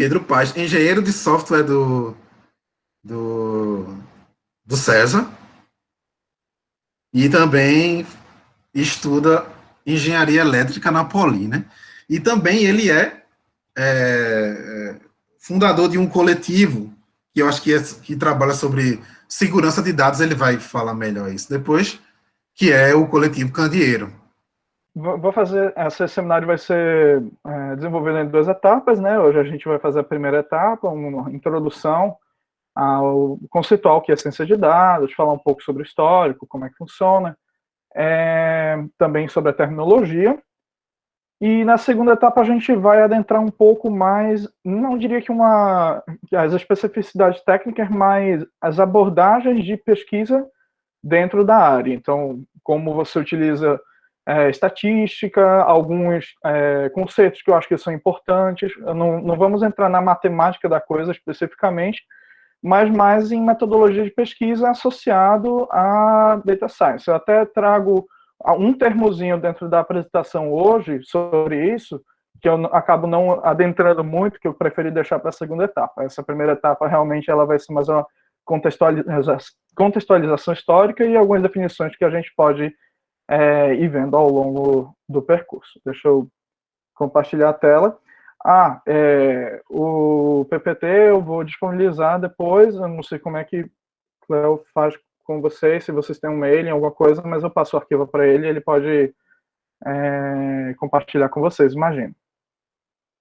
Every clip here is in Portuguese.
Pedro Paz, engenheiro de software do, do, do César, e também estuda engenharia elétrica na Poli, né? E também ele é, é, fundador de um coletivo, que eu acho que, é, que trabalha sobre segurança de dados, ele vai falar melhor isso depois, que é o coletivo Candeeiro. Vou fazer, esse seminário vai ser é, desenvolvido em duas etapas, né? Hoje a gente vai fazer a primeira etapa, uma introdução ao conceitual que é ciência de dados, falar um pouco sobre o histórico, como é que funciona, é, também sobre a terminologia. E na segunda etapa a gente vai adentrar um pouco mais, não diria que uma as especificidades técnicas, mas as abordagens de pesquisa dentro da área. Então, como você utiliza é, estatística, alguns é, conceitos que eu acho que são importantes. Não, não vamos entrar na matemática da coisa especificamente, mas mais em metodologia de pesquisa associado a data science. Eu até trago um termozinho dentro da apresentação hoje sobre isso, que eu acabo não adentrando muito, que eu preferi deixar para a segunda etapa. Essa primeira etapa realmente ela vai ser mais uma contextualização histórica e algumas definições que a gente pode é, ir vendo ao longo do percurso. Deixa eu compartilhar a tela. Ah, é, o PPT eu vou disponibilizar depois, eu não sei como é que Cleo faz com vocês, se vocês têm um mail, alguma coisa, mas eu passo o arquivo para ele, ele pode é, compartilhar com vocês, imagino.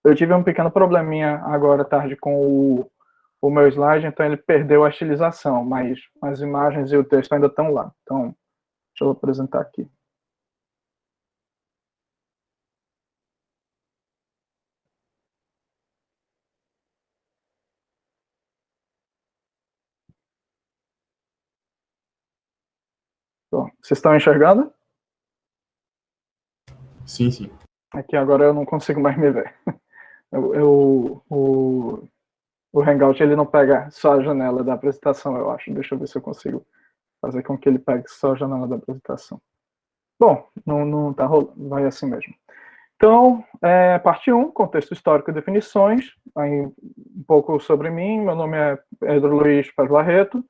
Eu tive um pequeno probleminha agora tarde com o, o meu slide, então ele perdeu a estilização, mas as imagens e o texto ainda estão lá. Então, deixa eu apresentar aqui. Vocês estão enxergando? Sim, sim. Aqui agora eu não consigo mais me ver. Eu, eu, o, o Hangout ele não pega só a janela da apresentação, eu acho. Deixa eu ver se eu consigo fazer com que ele pegue só a janela da apresentação. Bom, não, não tá rolando, vai assim mesmo. Então, é, parte 1, contexto histórico e definições. Aí, um pouco sobre mim, meu nome é Pedro Luiz Paz Barreto,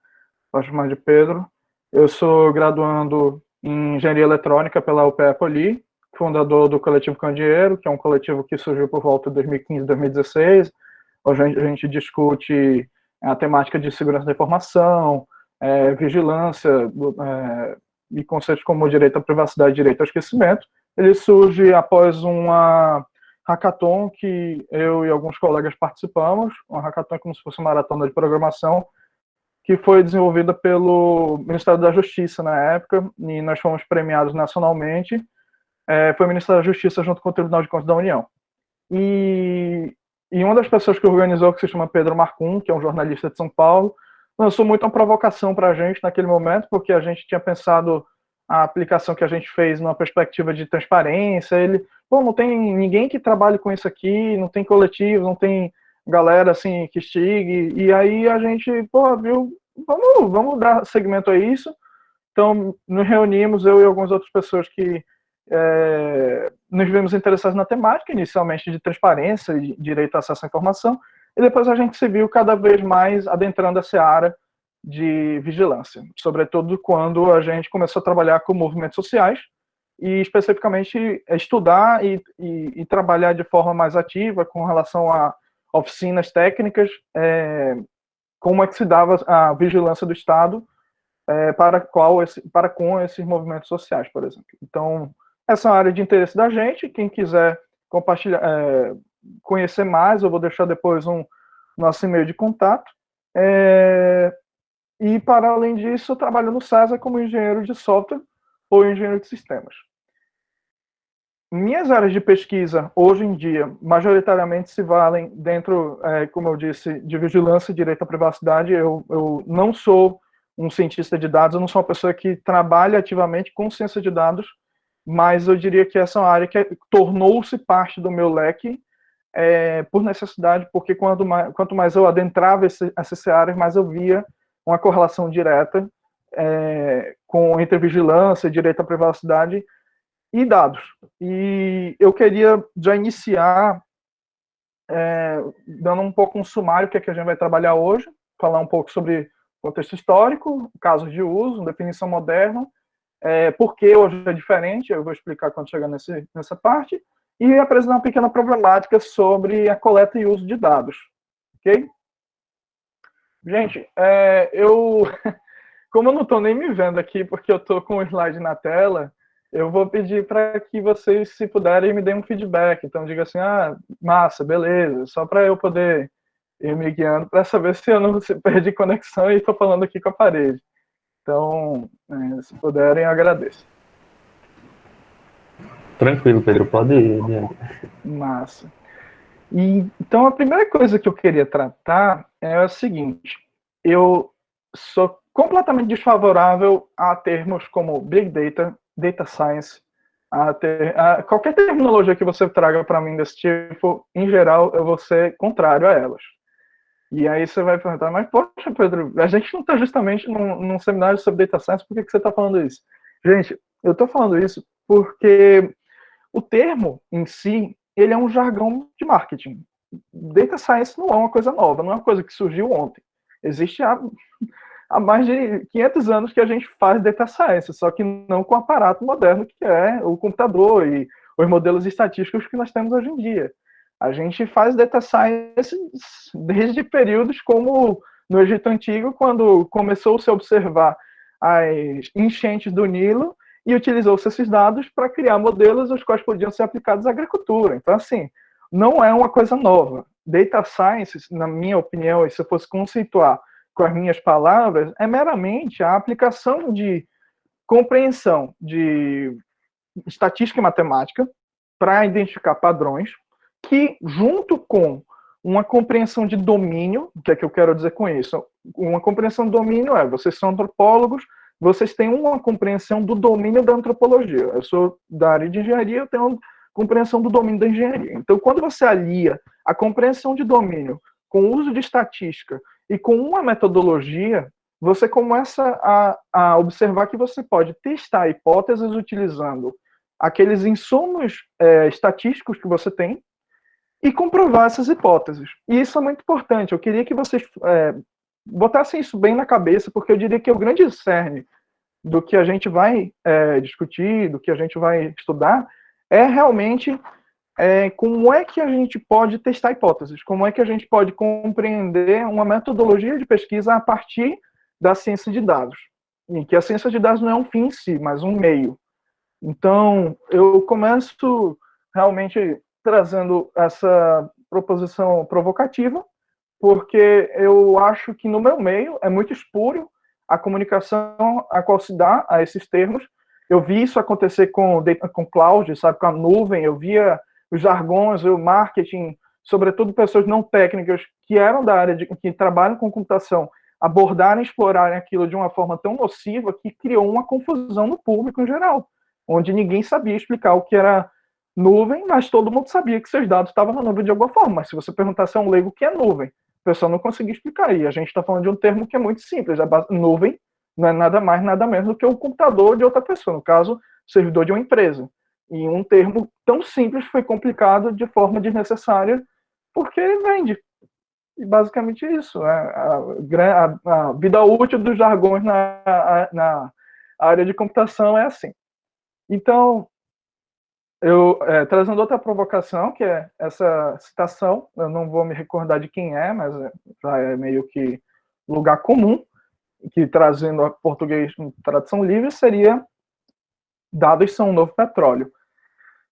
posso chamar de Pedro. Eu sou graduando em Engenharia Eletrônica pela UPE Poli, fundador do Coletivo Candeeiro, que é um coletivo que surgiu por volta de 2015, 2016. Hoje a gente discute a temática de segurança da informação, é, vigilância é, e conceitos como direito à privacidade e direito ao esquecimento. Ele surge após uma hackathon que eu e alguns colegas participamos. Uma hackathon como se fosse uma maratona de programação, que foi desenvolvida pelo Ministério da Justiça na época, e nós fomos premiados nacionalmente. É, foi o Ministério da Justiça junto com o Tribunal de Contas da União. E, e uma das pessoas que organizou, que se chama Pedro Marcum, que é um jornalista de São Paulo, lançou muito uma provocação para a gente naquele momento, porque a gente tinha pensado a aplicação que a gente fez numa perspectiva de transparência. Ele, pô, não tem ninguém que trabalhe com isso aqui, não tem coletivo, não tem galera assim que estigue. E aí a gente, pô, viu, vamos, vamos dar segmento a isso. Então, nos reunimos, eu e algumas outras pessoas que é, nos vimos interessados na temática, inicialmente de transparência e direito a acesso à informação, e depois a gente se viu cada vez mais adentrando essa área de vigilância, sobretudo quando a gente começou a trabalhar com movimentos sociais e especificamente estudar e, e, e trabalhar de forma mais ativa com relação a oficinas técnicas é, como é que se dava a vigilância do Estado é, para, qual esse, para com esses movimentos sociais, por exemplo. Então, essa é uma área de interesse da gente. Quem quiser compartilhar, é, conhecer mais, eu vou deixar depois um nosso e-mail de contato. É, e, para além disso, eu trabalho no César como engenheiro de software ou engenheiro de sistemas minhas áreas de pesquisa, hoje em dia, majoritariamente se valem dentro, é, como eu disse, de vigilância e direito à privacidade. Eu, eu não sou um cientista de dados, eu não sou uma pessoa que trabalha ativamente com ciência de dados, mas eu diria que essa é uma área que tornou-se parte do meu leque é, por necessidade, porque quanto mais, quanto mais eu adentrava esse, essas áreas, mais eu via uma correlação direta é, com entre vigilância e direito à privacidade e dados. E eu queria já iniciar é, dando um pouco um sumário que, é que a gente vai trabalhar hoje, falar um pouco sobre contexto histórico, casos de uso, definição moderna, é, por que hoje é diferente, eu vou explicar quando chegar nesse, nessa parte, e apresentar uma pequena problemática sobre a coleta e uso de dados. Ok? Gente, é, eu, como eu não estou nem me vendo aqui, porque eu estou com o slide na tela, eu vou pedir para que vocês, se puderem, me deem um feedback. Então, diga assim, ah, massa, beleza, só para eu poder ir me guiando, para saber se eu não perdi conexão e estou falando aqui com a parede. Então, é, se puderem, agradeço. Tranquilo, Pedro, pode ir. Né? Massa. E, então, a primeira coisa que eu queria tratar é o seguinte: eu sou completamente desfavorável a termos como Big Data, Data Science, a ter, a, qualquer terminologia que você traga para mim desse tipo, em geral, eu vou ser contrário a elas. E aí você vai perguntar, mas poxa, Pedro, a gente não está justamente num, num, seminário sobre Data Science, por que, que você está falando isso? Gente, eu estou falando isso porque o termo em si, ele é um jargão de marketing. Data Science não é uma coisa nova, não é uma coisa que surgiu ontem. Existe há, há mais de 500 anos que a gente faz Data Science, só que não com o aparato moderno que é o computador e os modelos estatísticos que nós temos hoje em dia. A gente faz Data Science desde períodos como no Egito Antigo, quando começou -se a observar as enchentes do Nilo e utilizou-se esses dados para criar modelos os quais podiam ser aplicados à agricultura. Então, assim, não é uma coisa nova. Data Science, na minha opinião, e se eu fosse conceituar com as minhas palavras, é meramente a aplicação de compreensão de estatística e matemática para identificar padrões, que, junto com uma compreensão de domínio, o que é que eu quero dizer com isso? Uma compreensão de domínio é, vocês são antropólogos, vocês têm uma compreensão do domínio da antropologia. Eu sou da área de engenharia, eu tenho uma compreensão do domínio da engenharia. Então, quando você alia a compreensão de domínio com o uso de estatística e com uma metodologia, você começa a, a observar que você pode testar hipóteses utilizando aqueles insumos é, estatísticos que você tem e comprovar essas hipóteses. E isso é muito importante. Eu queria que vocês é, botassem isso bem na cabeça, porque eu diria que é o grande cerne do que a gente vai é, discutir, do que a gente vai estudar, é realmente é, como é que a gente pode testar hipóteses, como é que a gente pode compreender uma metodologia de pesquisa a partir da ciência de dados. E que a ciência de dados não é um fim em si, mas um meio. Então, eu começo realmente trazendo essa proposição provocativa, porque eu acho que no meu meio é muito espúrio a comunicação a qual se dá a esses termos. Eu vi isso acontecer com com cloud, sabe, com a nuvem, eu via os jargões, o marketing, sobretudo pessoas não técnicas que eram da área de que trabalham com computação, abordarem, explorarem aquilo de uma forma tão nociva que criou uma confusão no público em geral, onde ninguém sabia explicar o que era nuvem, mas todo mundo sabia que seus dados estavam na nuvem de alguma forma. Mas se você perguntasse a um leigo o que é nuvem, pessoa não conseguia explicar. E a gente está falando de um termo que é muito simples. A nuvem não é nada mais, nada menos do que o computador de outra pessoa, no caso, servidor de uma empresa. E um termo tão simples foi complicado de forma desnecessária, porque vende. E basicamente isso. Né? A, a, a, vida útil dos jargões na, na área de computação é assim. Então, eu é, trazendo outra provocação, que é essa citação, eu não vou me recordar de quem é, mas é, já é meio que lugar comum, que trazendo a português em tradução livre seria dados são o novo petróleo.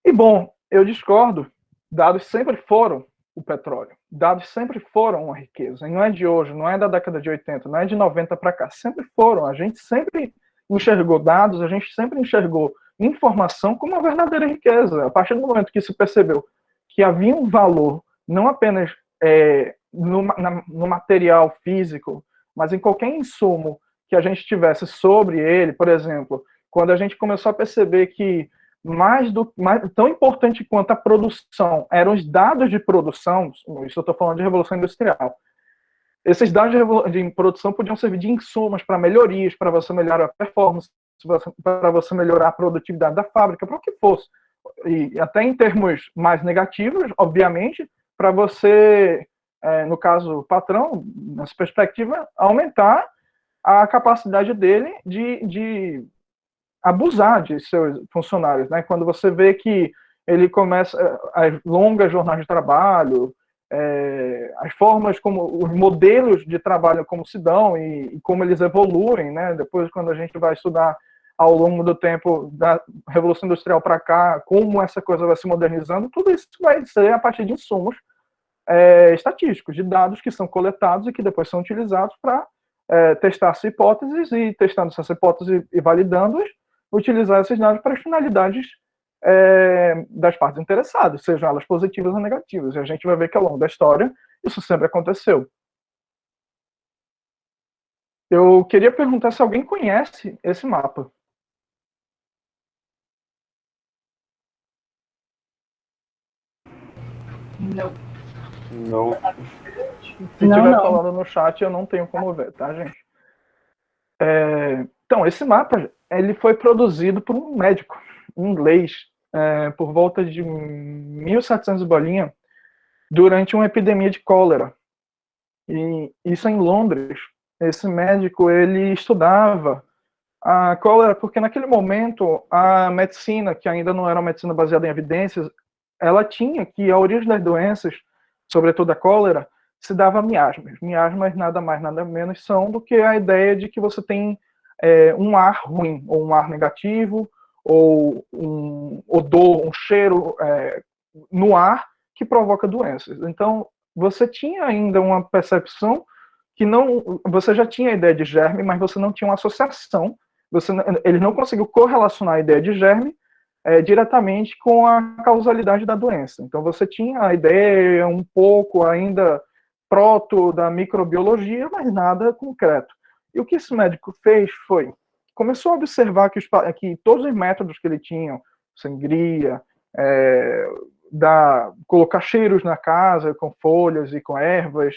E bom, eu discordo, dados sempre foram o petróleo. Dados sempre foram uma riqueza. E não é de hoje, não é da década de 80, não é de 90 para cá. Sempre foram. A gente sempre enxergou dados, a gente sempre enxergou informação como uma verdadeira riqueza. A partir do momento que se percebeu que havia um valor, não apenas é, no, na, no material físico, mas em qualquer insumo que a gente tivesse sobre ele, por exemplo, quando a gente começou a perceber que mais do mais, tão importante quanto a produção eram os dados de produção, isso eu estou falando de revolução industrial. Esses dados de, de produção podiam servir de insumos para melhorias, para você melhorar a performance, para você melhorar a produtividade da fábrica, para o que fosse. E até em termos mais negativos, obviamente, para você, é, no caso, patrão, nessa perspectiva, aumentar a capacidade dele de, de abusar de seus funcionários, né? Quando você vê que ele começa as longas jornadas de trabalho, é, as formas como os modelos de trabalho como se dão e, e, como eles evoluem, né? Depois, quando a gente vai estudar ao longo do tempo da revolução industrial para cá, como essa coisa vai se modernizando, tudo isso vai ser a partir de insumos é, estatísticos, de dados que são coletados e que depois são utilizados para é, testar-se hipóteses e testando essas hipóteses e validando-as, utilizar esses dados para as finalidades é, das partes interessadas, sejam elas positivas ou negativas. E a gente vai ver que ao longo da história isso sempre aconteceu. Eu queria perguntar se alguém conhece esse mapa. Não. Não. Se Não, tiver não. falando no chat, eu não tenho como ver, tá, gente? É, então, esse mapa ele foi produzido por um médico inglês é, por volta de 1700 bolinha durante uma epidemia de cólera. E isso em Londres. Esse médico ele estudava a cólera porque naquele momento a medicina, que ainda não era uma medicina baseada em evidências, ela tinha que a origem das doenças, sobretudo a cólera, se dava miasmas. Miasmas nada mais nada menos são do que a ideia de que você tem é, um ar ruim ou um ar negativo ou um odor, um cheiro é, no ar que provoca doenças. Então, você tinha ainda uma percepção que não, você já tinha a ideia de germe, mas você não tinha uma associação, você, ele não conseguiu correlacionar a ideia de germe é, diretamente com a causalidade da doença. Então, você tinha a ideia um pouco ainda proto da microbiologia, mas nada concreto. E o que esse médico fez foi começou a observar que, os, que todos os métodos que ele tinha, sangria, é, da, colocar cheiros na casa com folhas e com ervas,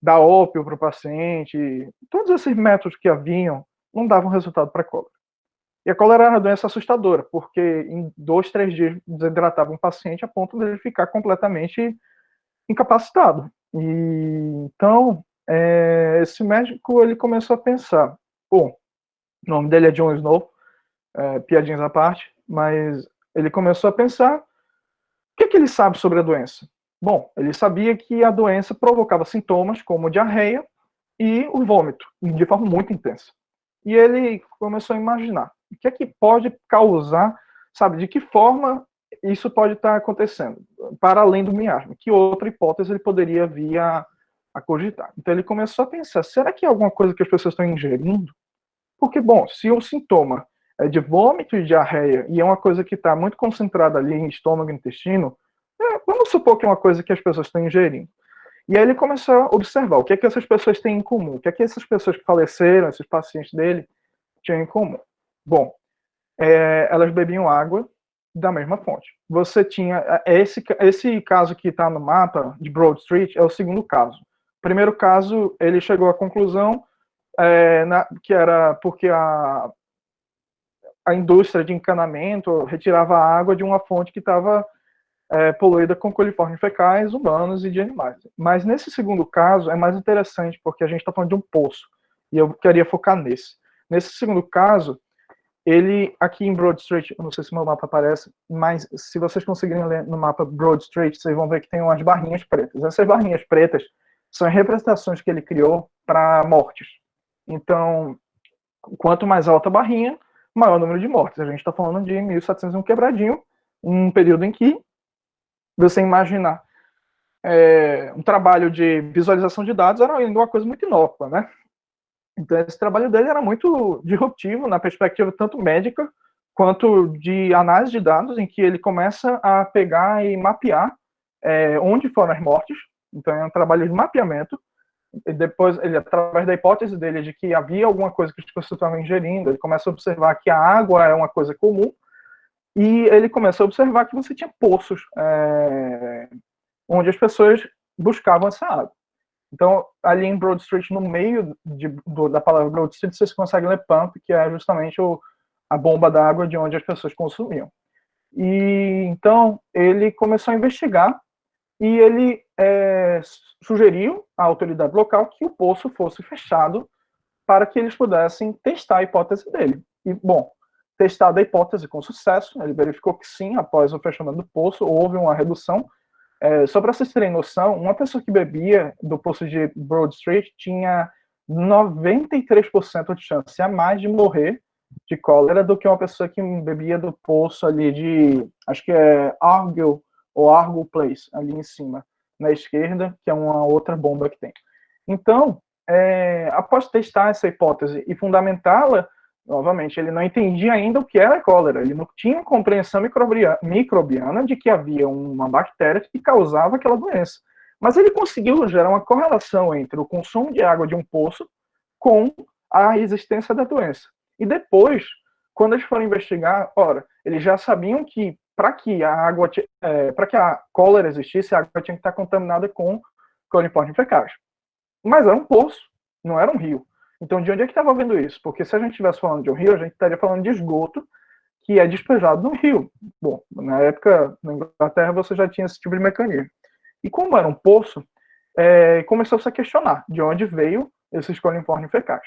dar ópio para o paciente, todos esses métodos que haviam não davam resultado para a cólera. E a cólera era uma doença assustadora, porque em dois, três dias desidratava um paciente a ponto de ele ficar completamente incapacitado. E então é, esse médico ele começou a pensar, bom, o nome dele é John Snow, é, piadinhas à parte, mas ele começou a pensar: o que, é que ele sabe sobre a doença? Bom, ele sabia que a doença provocava sintomas como diarreia e o vômito, de forma muito intensa. E ele começou a imaginar o que é que pode causar, sabe, de que forma isso pode estar acontecendo, para além do miasma, que outra hipótese ele poderia vir a, a cogitar. Então ele começou a pensar, será que é alguma coisa que as pessoas estão ingerindo porque, bom, se o sintoma é de vômito e diarreia e é uma coisa que está muito concentrada ali em estômago e intestino, é, vamos supor que é uma coisa que as pessoas estão ingerindo. E aí ele começou a observar o que é que essas pessoas têm em comum, o que é que essas pessoas que faleceram, esses pacientes dele, tinham em comum. Bom, é, elas bebiam água da mesma fonte. Você tinha é, esse esse caso que está no mapa de Broad Street é o segundo caso. Primeiro caso ele chegou à conclusão é, na, que era porque a, a indústria de encanamento retirava água de uma fonte que estava é, poluída com coliformes fecais humanos e de animais. Mas nesse segundo caso é mais interessante porque a gente está falando de um poço e eu queria focar nesse. Nesse segundo caso, ele aqui em Broad Street, eu não sei se meu mapa aparece, mas se vocês conseguirem ler no mapa Broad Street, vocês vão ver que tem umas barrinhas pretas. Essas barrinhas pretas são representações que ele criou para mortes. Então, quanto mais alta a barrinha, maior o número de mortes. A gente está falando de 1701 quebradinho, um período em que você imaginar é, um trabalho de visualização de dados era ainda uma coisa muito inócua, né? Então, esse trabalho dele era muito disruptivo na perspectiva tanto médica quanto de análise de dados, em que ele começa a pegar e mapear é, onde foram as mortes. Então, é um trabalho de mapeamento e depois, ele, através da hipótese dele de que havia alguma coisa que as pessoas estavam ingerindo, ele começa a observar que a água é uma coisa comum, e ele começa a observar que você tinha poços é, onde as pessoas buscavam essa água. Então, ali em Broad Street, no meio de, do, da palavra Broad Street, vocês conseguem ler pump, que é justamente o, a bomba d'água de onde as pessoas consumiam. E então ele começou a investigar e ele é, sugeriu à autoridade local que o poço fosse fechado para que eles pudessem testar a hipótese dele. E, bom, testada a hipótese com sucesso, ele verificou que sim, após o fechamento do poço, houve uma redução. É, só para vocês terem noção, uma pessoa que bebia do poço de Broad Street tinha 93% de chance a mais de morrer de cólera do que uma pessoa que bebia do poço ali de, acho que é Argyll ou Argyll Place, ali em cima, na esquerda, que é uma outra bomba que tem. Então, é, após testar essa hipótese e fundamentá-la, novamente, ele não entendia ainda o que era cólera, ele não tinha compreensão microbiana de que havia uma bactéria que causava aquela doença. Mas ele conseguiu gerar uma correlação entre o consumo de água de um poço com a existência da doença. E depois, quando eles foram investigar, ora, eles já sabiam que para que a água, é, para que a cólera existisse, a água tinha que estar contaminada com coliforme fecais. Mas era um poço, não era um rio. Então, de onde é que estava vendo isso? Porque se a gente estivesse falando de um rio, a gente estaria falando de esgoto que é despejado no rio. Bom, na época, na Inglaterra, você já tinha esse tipo de mecanismo. E como era um poço, é, começou-se a questionar de onde veio esses coliformes fecais.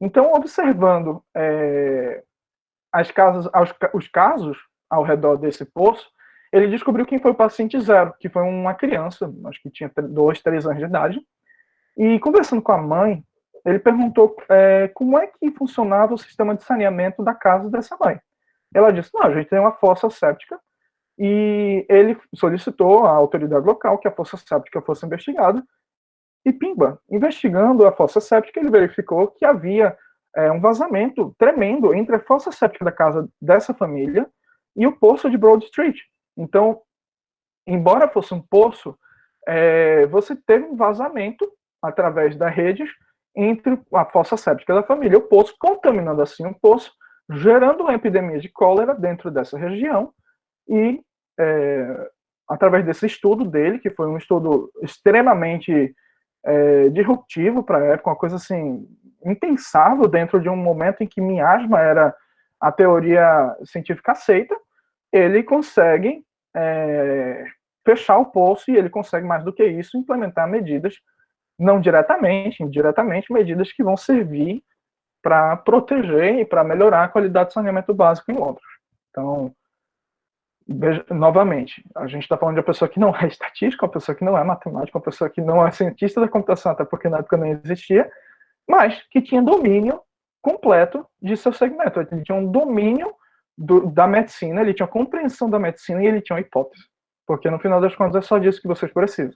Então, observando é, as casas, os, os casos ao redor desse poço, ele descobriu quem foi o paciente zero, que foi uma criança, acho que tinha dois, três anos de idade, e conversando com a mãe, ele perguntou é, como é que funcionava o sistema de saneamento da casa dessa mãe. Ela disse, não, a gente tem uma fossa séptica, e ele solicitou à autoridade local que a fossa séptica fosse investigada, e pimba, investigando a fossa séptica, ele verificou que havia é, um vazamento tremendo entre a fossa séptica da casa dessa família e o poço de Broad Street. Então, embora fosse um poço, é, você teve um vazamento através das redes entre a fossa séptica da família o poço, contaminando assim o poço, gerando uma epidemia de cólera dentro dessa região e é, através desse estudo dele, que foi um estudo extremamente é, disruptivo para a época, uma coisa assim impensável dentro de um momento em que miasma era a teoria científica aceita, ele consegue é, fechar o poço e ele consegue mais do que isso implementar medidas não diretamente, indiretamente, medidas que vão servir para proteger e para melhorar a qualidade do saneamento básico em Londres. Então, veja, novamente, a gente está falando de uma pessoa que não é estatística, uma pessoa que não é matemática, uma pessoa que não é cientista da computação, até porque na época não existia, mas que tinha domínio completo de seu segmento. Ele tinha um domínio do, da medicina, ele tinha compreensão da medicina e ele tinha uma hipótese. Porque no final das contas é só disso que vocês precisam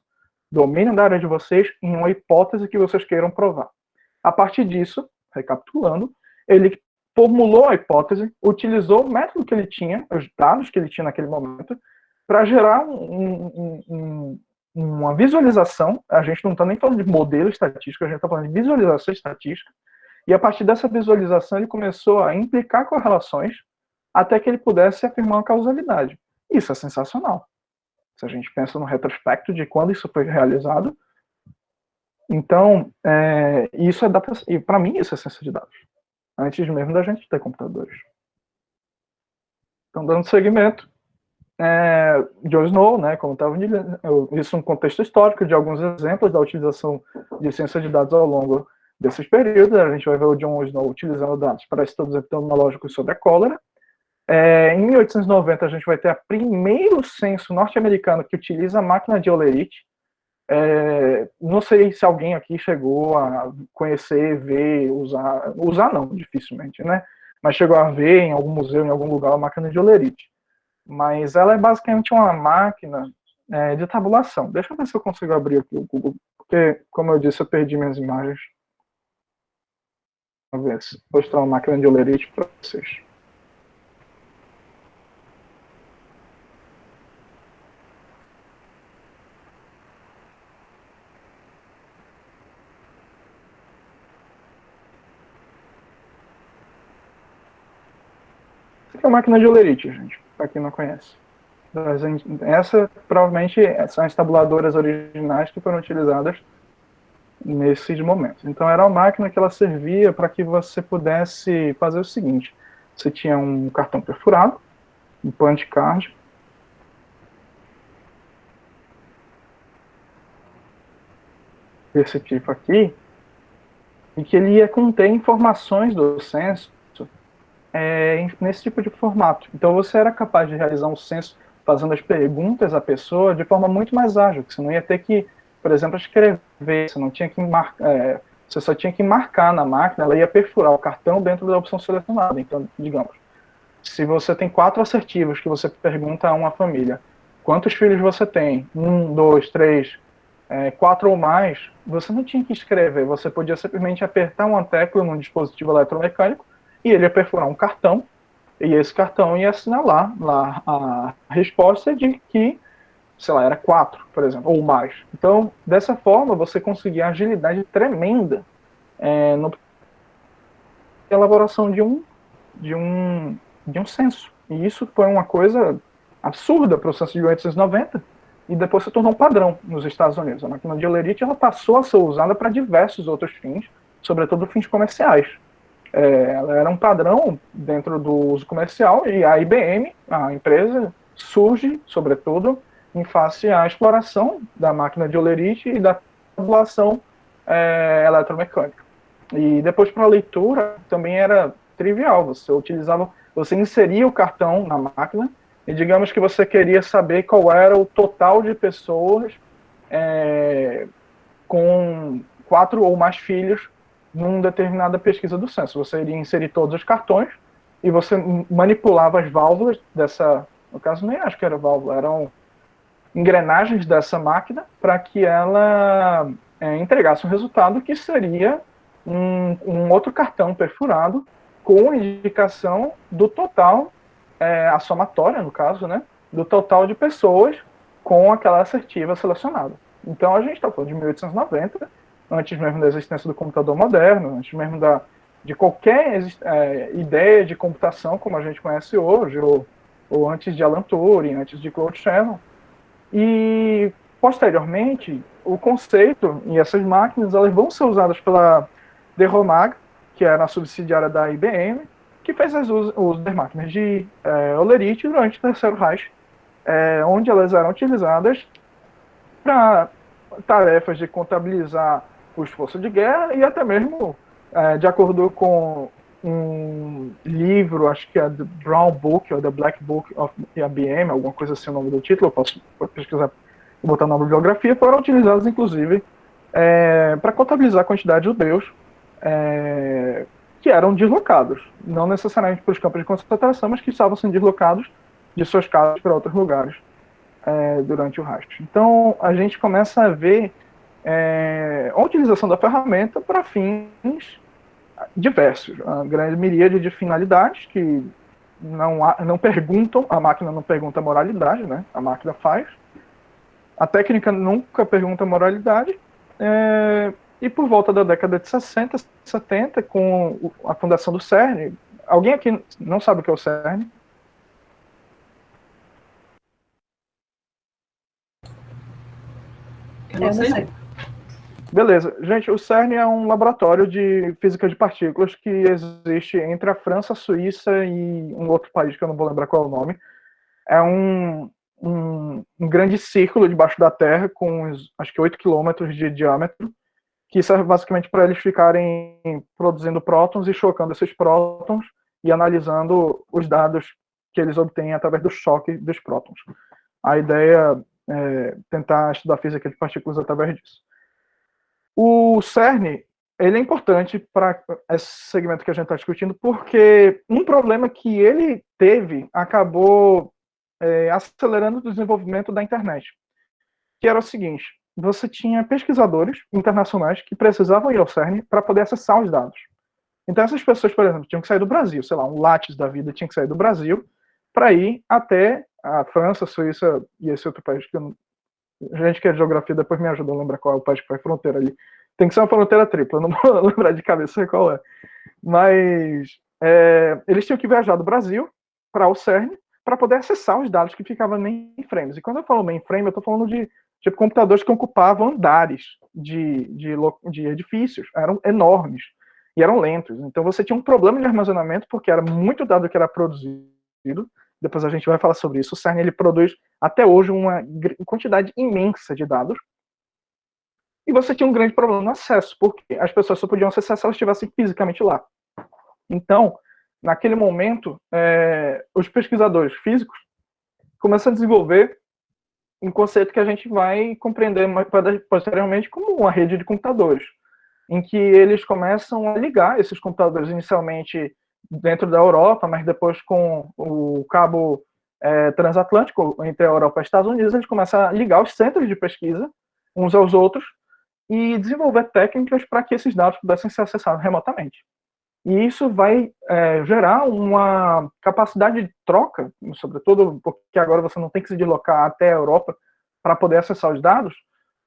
domínio da área de vocês em uma hipótese que vocês queiram provar. A partir disso, recapitulando, ele formulou a hipótese, utilizou o método que ele tinha, os dados que ele tinha naquele momento, para gerar um, um, um, uma visualização. A gente não está nem falando de modelo estatístico, a gente está falando de visualização estatística. E a partir dessa visualização, ele começou a implicar correlações até que ele pudesse afirmar uma causalidade. Isso é sensacional. Se a gente pensa no retrospecto de quando isso foi realizado, então, é, isso é data, e para mim isso é ciência de dados, antes mesmo da gente ter computadores. Então, dando seguimento, é, John Snow, né, como estava isso um contexto histórico de alguns exemplos da utilização de ciência de dados ao longo desses períodos. A gente vai ver o John Snow utilizando dados para estudos epidemiológicos sobre a cólera, é, em 1890, a gente vai ter o primeiro censo norte-americano que utiliza a máquina de Olerite. É, não sei se alguém aqui chegou a conhecer, ver, usar. Usar não, dificilmente, né? Mas chegou a ver em algum museu, em algum lugar, a máquina de Olerite. Mas ela é basicamente uma máquina é, de tabulação. Deixa eu ver se eu consigo abrir aqui o Google, porque, como eu disse, eu perdi minhas imagens. Vamos ver se mostrar uma máquina de Olerite para vocês. Máquina de Olerite, gente, para quem não conhece. Essa, provavelmente, são as tabuladoras originais que foram utilizadas nesses momentos. Então, era uma máquina que ela servia para que você pudesse fazer o seguinte. Você tinha um cartão perfurado, um punch card, desse tipo aqui, e que ele ia conter informações do censo é, nesse tipo de formato. Então você era capaz de realizar um censo fazendo as perguntas à pessoa de forma muito mais ágil, que você não ia ter que, por exemplo, escrever, você não tinha que marcar, é, você só tinha que marcar na máquina, ela ia perfurar o cartão dentro da opção selecionada. Então, digamos, se você tem quatro assertivos que você pergunta a uma família, quantos filhos você tem? Um, dois, três, é, quatro ou mais, você não tinha que escrever, você podia simplesmente apertar uma tecla num dispositivo eletromecânico e ele ia perfurar um cartão, e esse cartão ia assinalar lá a resposta de que, sei lá, era quatro, por exemplo, ou mais. Então, dessa forma, você conseguia agilidade tremenda é, no elaboração de um, de um, de um censo. E isso foi uma coisa absurda para o censo de 1890, e depois se tornou um padrão nos Estados Unidos. A máquina de Olerite ela passou a ser usada para diversos outros fins, sobretudo fins comerciais. É, ela era um padrão dentro do uso comercial e a IBM, a empresa, surge, sobretudo, em face à exploração da máquina de Olerite e da tabulação é, eletromecânica. E depois para a leitura também era trivial, você utilizava, você inseria o cartão na máquina e digamos que você queria saber qual era o total de pessoas é, com quatro ou mais filhos numa determinada pesquisa do censo. Você iria inserir todos os cartões e você manipulava as válvulas dessa, no caso nem acho que era válvula, eram engrenagens dessa máquina para que ela é, entregasse um resultado que seria um, um outro cartão perfurado com indicação do total é, a somatória, no caso, né, do total de pessoas com aquela assertiva selecionada. Então a gente está falando de 1890, antes mesmo da existência do computador moderno, antes mesmo da, de qualquer é, ideia de computação como a gente conhece hoje, ou, ou antes de Alan Turing, antes de Claude Shannon. E posteriormente, o conceito e essas máquinas elas vão ser usadas pela Derromag, que era a subsidiária da IBM, que fez as uso das máquinas de é, Olerite durante o Terceiro Reich, é, onde elas eram utilizadas para tarefas de contabilizar o esforço de guerra e até mesmo, é, de acordo com um livro, acho que é The Brown Book ou The Black Book of IBM, alguma coisa assim o nome do título, eu posso pesquisar e botar na bibliografia, foram utilizadas inclusive é, para contabilizar a quantidade de judeus é, que eram deslocados, não necessariamente para os campos de concentração, mas que estavam sendo deslocados de suas casas para outros lugares é, durante o rastro. Então, a gente começa a ver é, a utilização da ferramenta para fins diversos, a grande miríade de finalidades que não, há, não perguntam, a máquina não pergunta a moralidade, né? a máquina faz, a técnica nunca pergunta a moralidade, é, e por volta da década de 60, 70, com a fundação do CERN, alguém aqui não sabe o que é o CERN? Eu não sei. Beleza. Gente, o CERN é um laboratório de física de partículas que existe entre a França, a Suíça e um outro país que eu não vou lembrar qual é o nome. É um, um, um grande círculo debaixo da Terra com acho que 8 quilômetros de diâmetro que serve basicamente para eles ficarem produzindo prótons e chocando esses prótons e analisando os dados que eles obtêm através do choque dos prótons. A ideia é tentar estudar física de partículas através disso. O CERN ele é importante para esse segmento que a gente está discutindo, porque um problema que ele teve acabou é, acelerando o desenvolvimento da internet, que era o seguinte: você tinha pesquisadores internacionais que precisavam ir ao CERN para poder acessar os dados. Então essas pessoas, por exemplo, tinham que sair do Brasil, sei lá, um Lattes da vida tinha que sair do Brasil para ir até a França, Suíça e esse outro país que eu gente que é geografia depois me ajuda a lembrar qual é o país que faz fronteira ali. Tem que ser uma fronteira tripla, não vou lembrar de cabeça qual é. Mas é, eles tinham que viajar do Brasil para o CERN para poder acessar os dados que ficavam mainframes. E quando eu falo mainframe, eu estou falando de tipo computadores que ocupavam andares de, de, de edifícios, eram enormes e eram lentos. Então você tinha um problema de armazenamento porque era muito dado que era produzido. Depois a gente vai falar sobre isso. O CERN ele produz até hoje uma quantidade imensa de dados. E você tinha um grande problema no acesso, porque as pessoas só podiam acessar se elas estivessem fisicamente lá. Então, naquele momento, é, os pesquisadores físicos começam a desenvolver um conceito que a gente vai compreender posteriormente como uma rede de computadores, em que eles começam a ligar esses computadores inicialmente dentro da Europa, mas depois com o cabo é, transatlântico entre a Europa e os Estados Unidos, eles começam a ligar os centros de pesquisa uns aos outros e desenvolver técnicas para que esses dados pudessem ser acessados remotamente. E isso vai é, gerar uma capacidade de troca, sobretudo porque agora você não tem que se deslocar até a Europa para poder acessar os dados,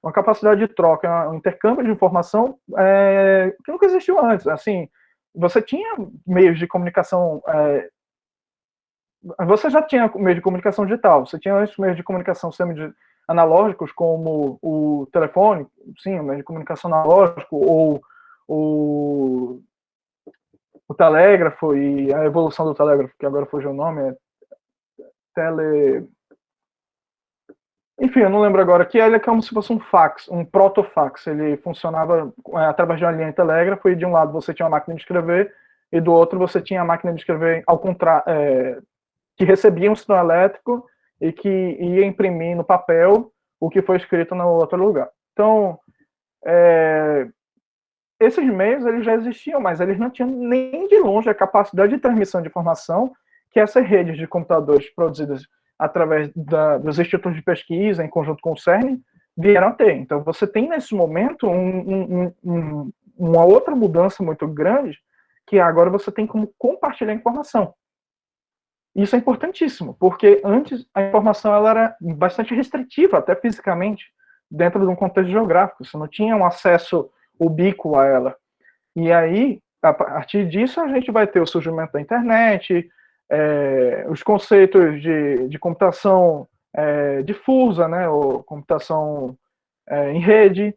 uma capacidade de troca, um intercâmbio de informação é, que nunca existiu antes. Assim, você tinha meios de comunicação, é, você já tinha meio de comunicação digital, você tinha esses meios de comunicação semi-analógicos, como o telefone, sim, o meio de comunicação analógico, ou o o telégrafo e a evolução do telégrafo, que agora fugiu o nome, é tele... Enfim, eu não lembro agora, que ele é como se fosse um fax, um protofax. Ele funcionava é, através de uma linha de telégrafo e de um lado você tinha uma máquina de escrever e do outro você tinha a máquina de escrever ao contrário, é, que recebia um sinal elétrico e que ia imprimir no papel o que foi escrito no outro lugar. Então, é, esses meios eles já existiam, mas eles não tinham nem de longe a capacidade de transmissão de informação que essas redes de computadores produzidas através da, dos institutos de pesquisa, em conjunto com o CERN, vieram a ter. Então, você tem nesse momento um, um, um, uma outra mudança muito grande, que agora você tem como compartilhar informação. Isso é importantíssimo, porque antes a informação ela era bastante restritiva, até fisicamente, dentro de um contexto geográfico. Você não tinha um acesso ubíquo a ela. E aí, a partir disso, a gente vai ter o surgimento da internet, é, os conceitos de, de computação é, difusa, né, ou computação é, em rede,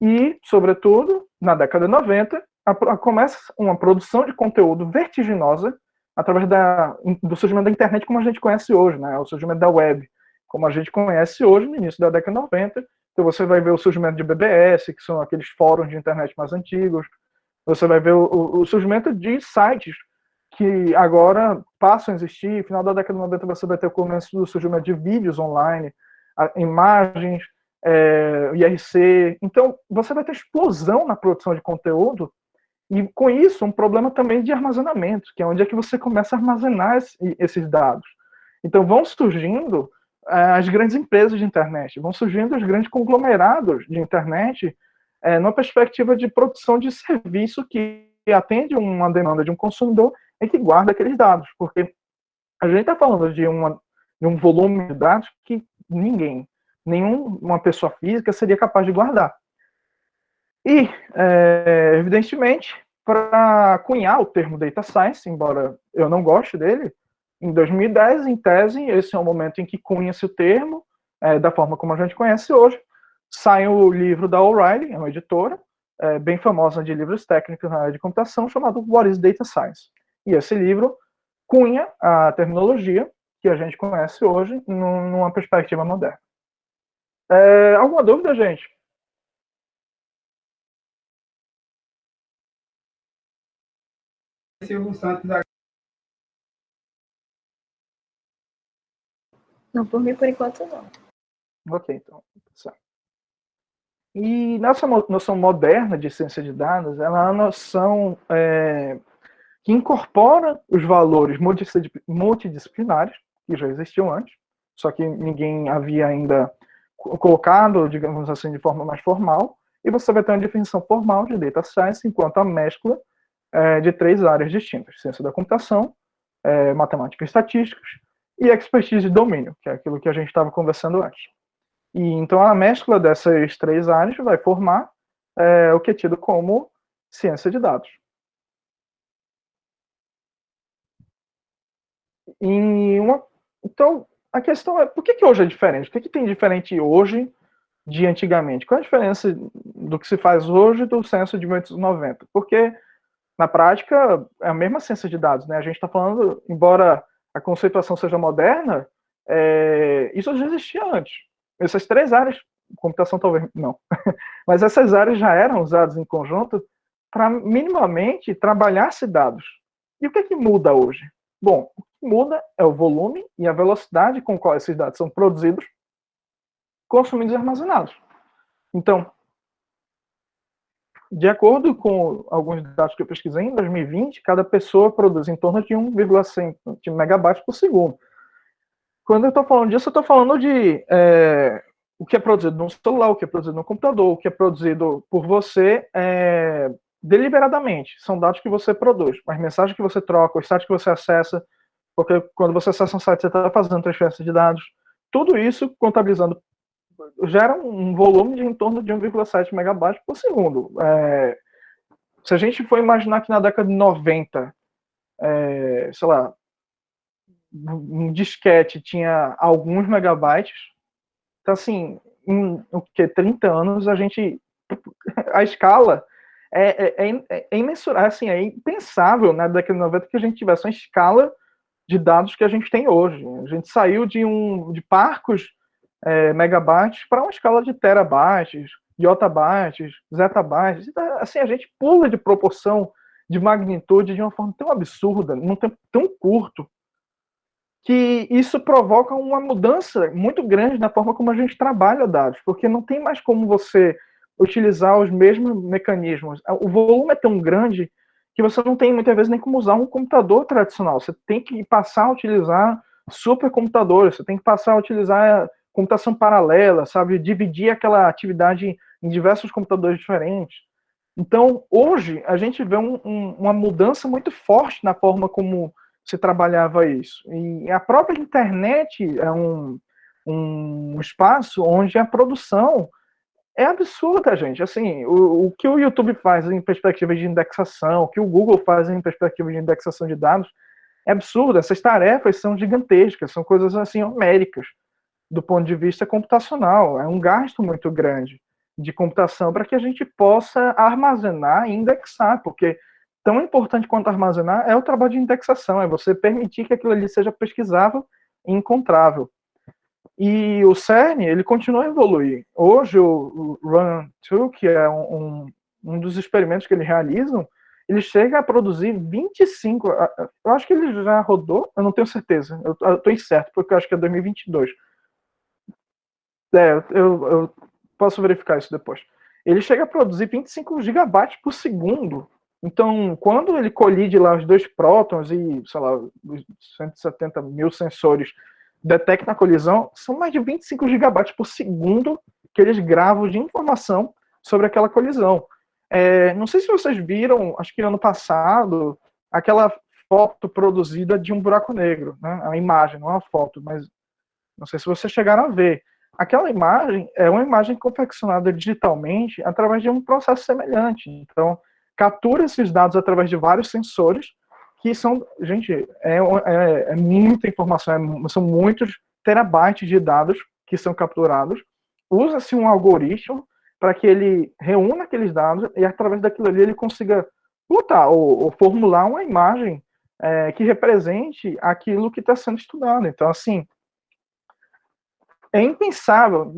e, sobretudo, na década de 90, a, a, começa uma produção de conteúdo vertiginosa através da, do surgimento da internet como a gente conhece hoje, né, o surgimento da web, como a gente conhece hoje, no início da década de 90, então você vai ver o surgimento de BBS, que são aqueles fóruns de internet mais antigos. Você vai ver o, o surgimento de sites que agora passam a existir. No final da década de 90 você vai ter o começo do surgimento de vídeos online, imagens, é, IRC. Então você vai ter explosão na produção de conteúdo e com isso um problema também de armazenamento, que é onde é que você começa a armazenar esses dados. Então vão surgindo as grandes empresas de internet, vão surgindo os grandes conglomerados de internet é, numa perspectiva de produção de serviço que atende uma demanda de um consumidor e que guarda aqueles dados, porque a gente está falando de, uma, de um volume de dados que ninguém, nenhuma pessoa física seria capaz de guardar. E, é, evidentemente, para cunhar o termo data science, embora eu não goste dele, em 2010, em tese, esse é o momento em que cunha-se o termo, é, da forma como a gente conhece hoje. Sai o livro da O'Reilly, é uma editora, é, bem famosa de livros técnicos na área de computação, chamado What is Data Science? E esse livro cunha a terminologia que a gente conhece hoje numa perspectiva moderna. É, alguma dúvida, gente? Silvio Santos Não, por mim, por enquanto, não. Ok, então. E nossa noção moderna de ciência de dados, ela é uma noção é, que incorpora os valores multidisciplinares, que já existiam antes, só que ninguém havia ainda colocado, digamos assim, de forma mais formal, e você vai ter uma definição formal de data science enquanto a mescla é, de três áreas distintas: ciência da computação, é, matemática e estatísticas, e expertise de domínio, que é aquilo que a gente estava conversando antes. E então a mescla dessas três áreas vai formar é, o que é tido como ciência de dados. Uma, então a questão é por que, que hoje é diferente? O que, que tem diferente hoje de antigamente? Qual é a diferença do que se faz hoje do censo de 1990? Porque na prática é a mesma ciência de dados, né? A gente está falando, embora a conceituação seja moderna, é, isso já existia antes. Essas três áreas computação talvez não, mas essas áreas já eram usadas em conjunto para minimamente trabalhar-se dados. E o que, é que muda hoje? Bom, muda é o volume e a velocidade com qual esses dados são produzidos, consumidos e armazenados. Então, de acordo com alguns dados que eu pesquisei, em 2020, cada pessoa produz em torno de 1,5 megabytes por segundo. Quando eu estou falando disso, eu estou falando de é, o que é produzido no celular, o que é produzido no computador, o que é produzido por você é, deliberadamente. São dados que você produz, as mensagens que você troca, os sites que você acessa, porque quando você acessa um site, você está fazendo transferência de dados. Tudo isso, contabilizando gera um volume de em torno de 1,7 megabytes por segundo. É, se a gente for imaginar que na década de 90, é, sei lá, um disquete tinha alguns megabytes, então assim, em o que 30 anos a gente a escala é, é, é, é imensurável, assim, é impensável na década de 90 que a gente tivesse uma escala de dados que a gente tem hoje. A gente saiu de um de parcos é, megabytes para uma escala de terabytes, de otabytes, zetabytes. Então, assim, a gente pula de proporção, de magnitude de uma forma tão absurda, num tempo tão curto, que isso provoca uma mudança muito grande na forma como a gente trabalha dados, porque não tem mais como você utilizar os mesmos mecanismos. O volume é tão grande que você não tem muitas vezes nem como usar um computador tradicional. Você tem que passar a utilizar supercomputadores, você tem que passar a utilizar computação paralela, sabe? Dividir aquela atividade em diversos computadores diferentes. Então, hoje, a gente vê um, um, uma mudança muito forte na forma como se trabalhava isso. E a própria internet é um, um espaço onde a produção é absurda, gente. Assim, o, o que o YouTube faz em perspectiva de indexação, o que o Google faz em perspectiva de indexação de dados, é absurdo. Essas tarefas são gigantescas, são coisas assim homéricas do ponto de vista computacional. É um gasto muito grande de computação para que a gente possa armazenar e indexar, porque tão importante quanto armazenar é o trabalho de indexação, é você permitir que aquilo ali seja pesquisável e encontrável. E o CERN, ele continua a evoluir. Hoje, o Run2, que é um, um dos experimentos que eles realizam, ele chega a produzir 25, eu acho que ele já rodou, eu não tenho certeza, eu estou incerto, porque eu acho que é 2022, é, eu, eu posso verificar isso depois. Ele chega a produzir 25 gigabytes por segundo. Então, quando ele colide lá os dois prótons e, sei lá, os 170 mil sensores detectam a colisão, são mais de 25 gigabytes por segundo que eles gravam de informação sobre aquela colisão. É, não sei se vocês viram, acho que ano passado, aquela foto produzida de um buraco negro, né? A imagem, não é uma foto, mas não sei se vocês chegaram a ver aquela imagem é uma imagem confeccionada digitalmente através de um processo semelhante. Então, captura esses dados através de vários sensores, que são, gente, é, é, é muita informação, é, são muitos terabytes de dados que são capturados. Usa-se um algoritmo para que ele reúna aqueles dados e, através daquilo ali, ele consiga botar ou, ou formular uma imagem é, que represente aquilo que está sendo estudado. Então, assim, é impensável.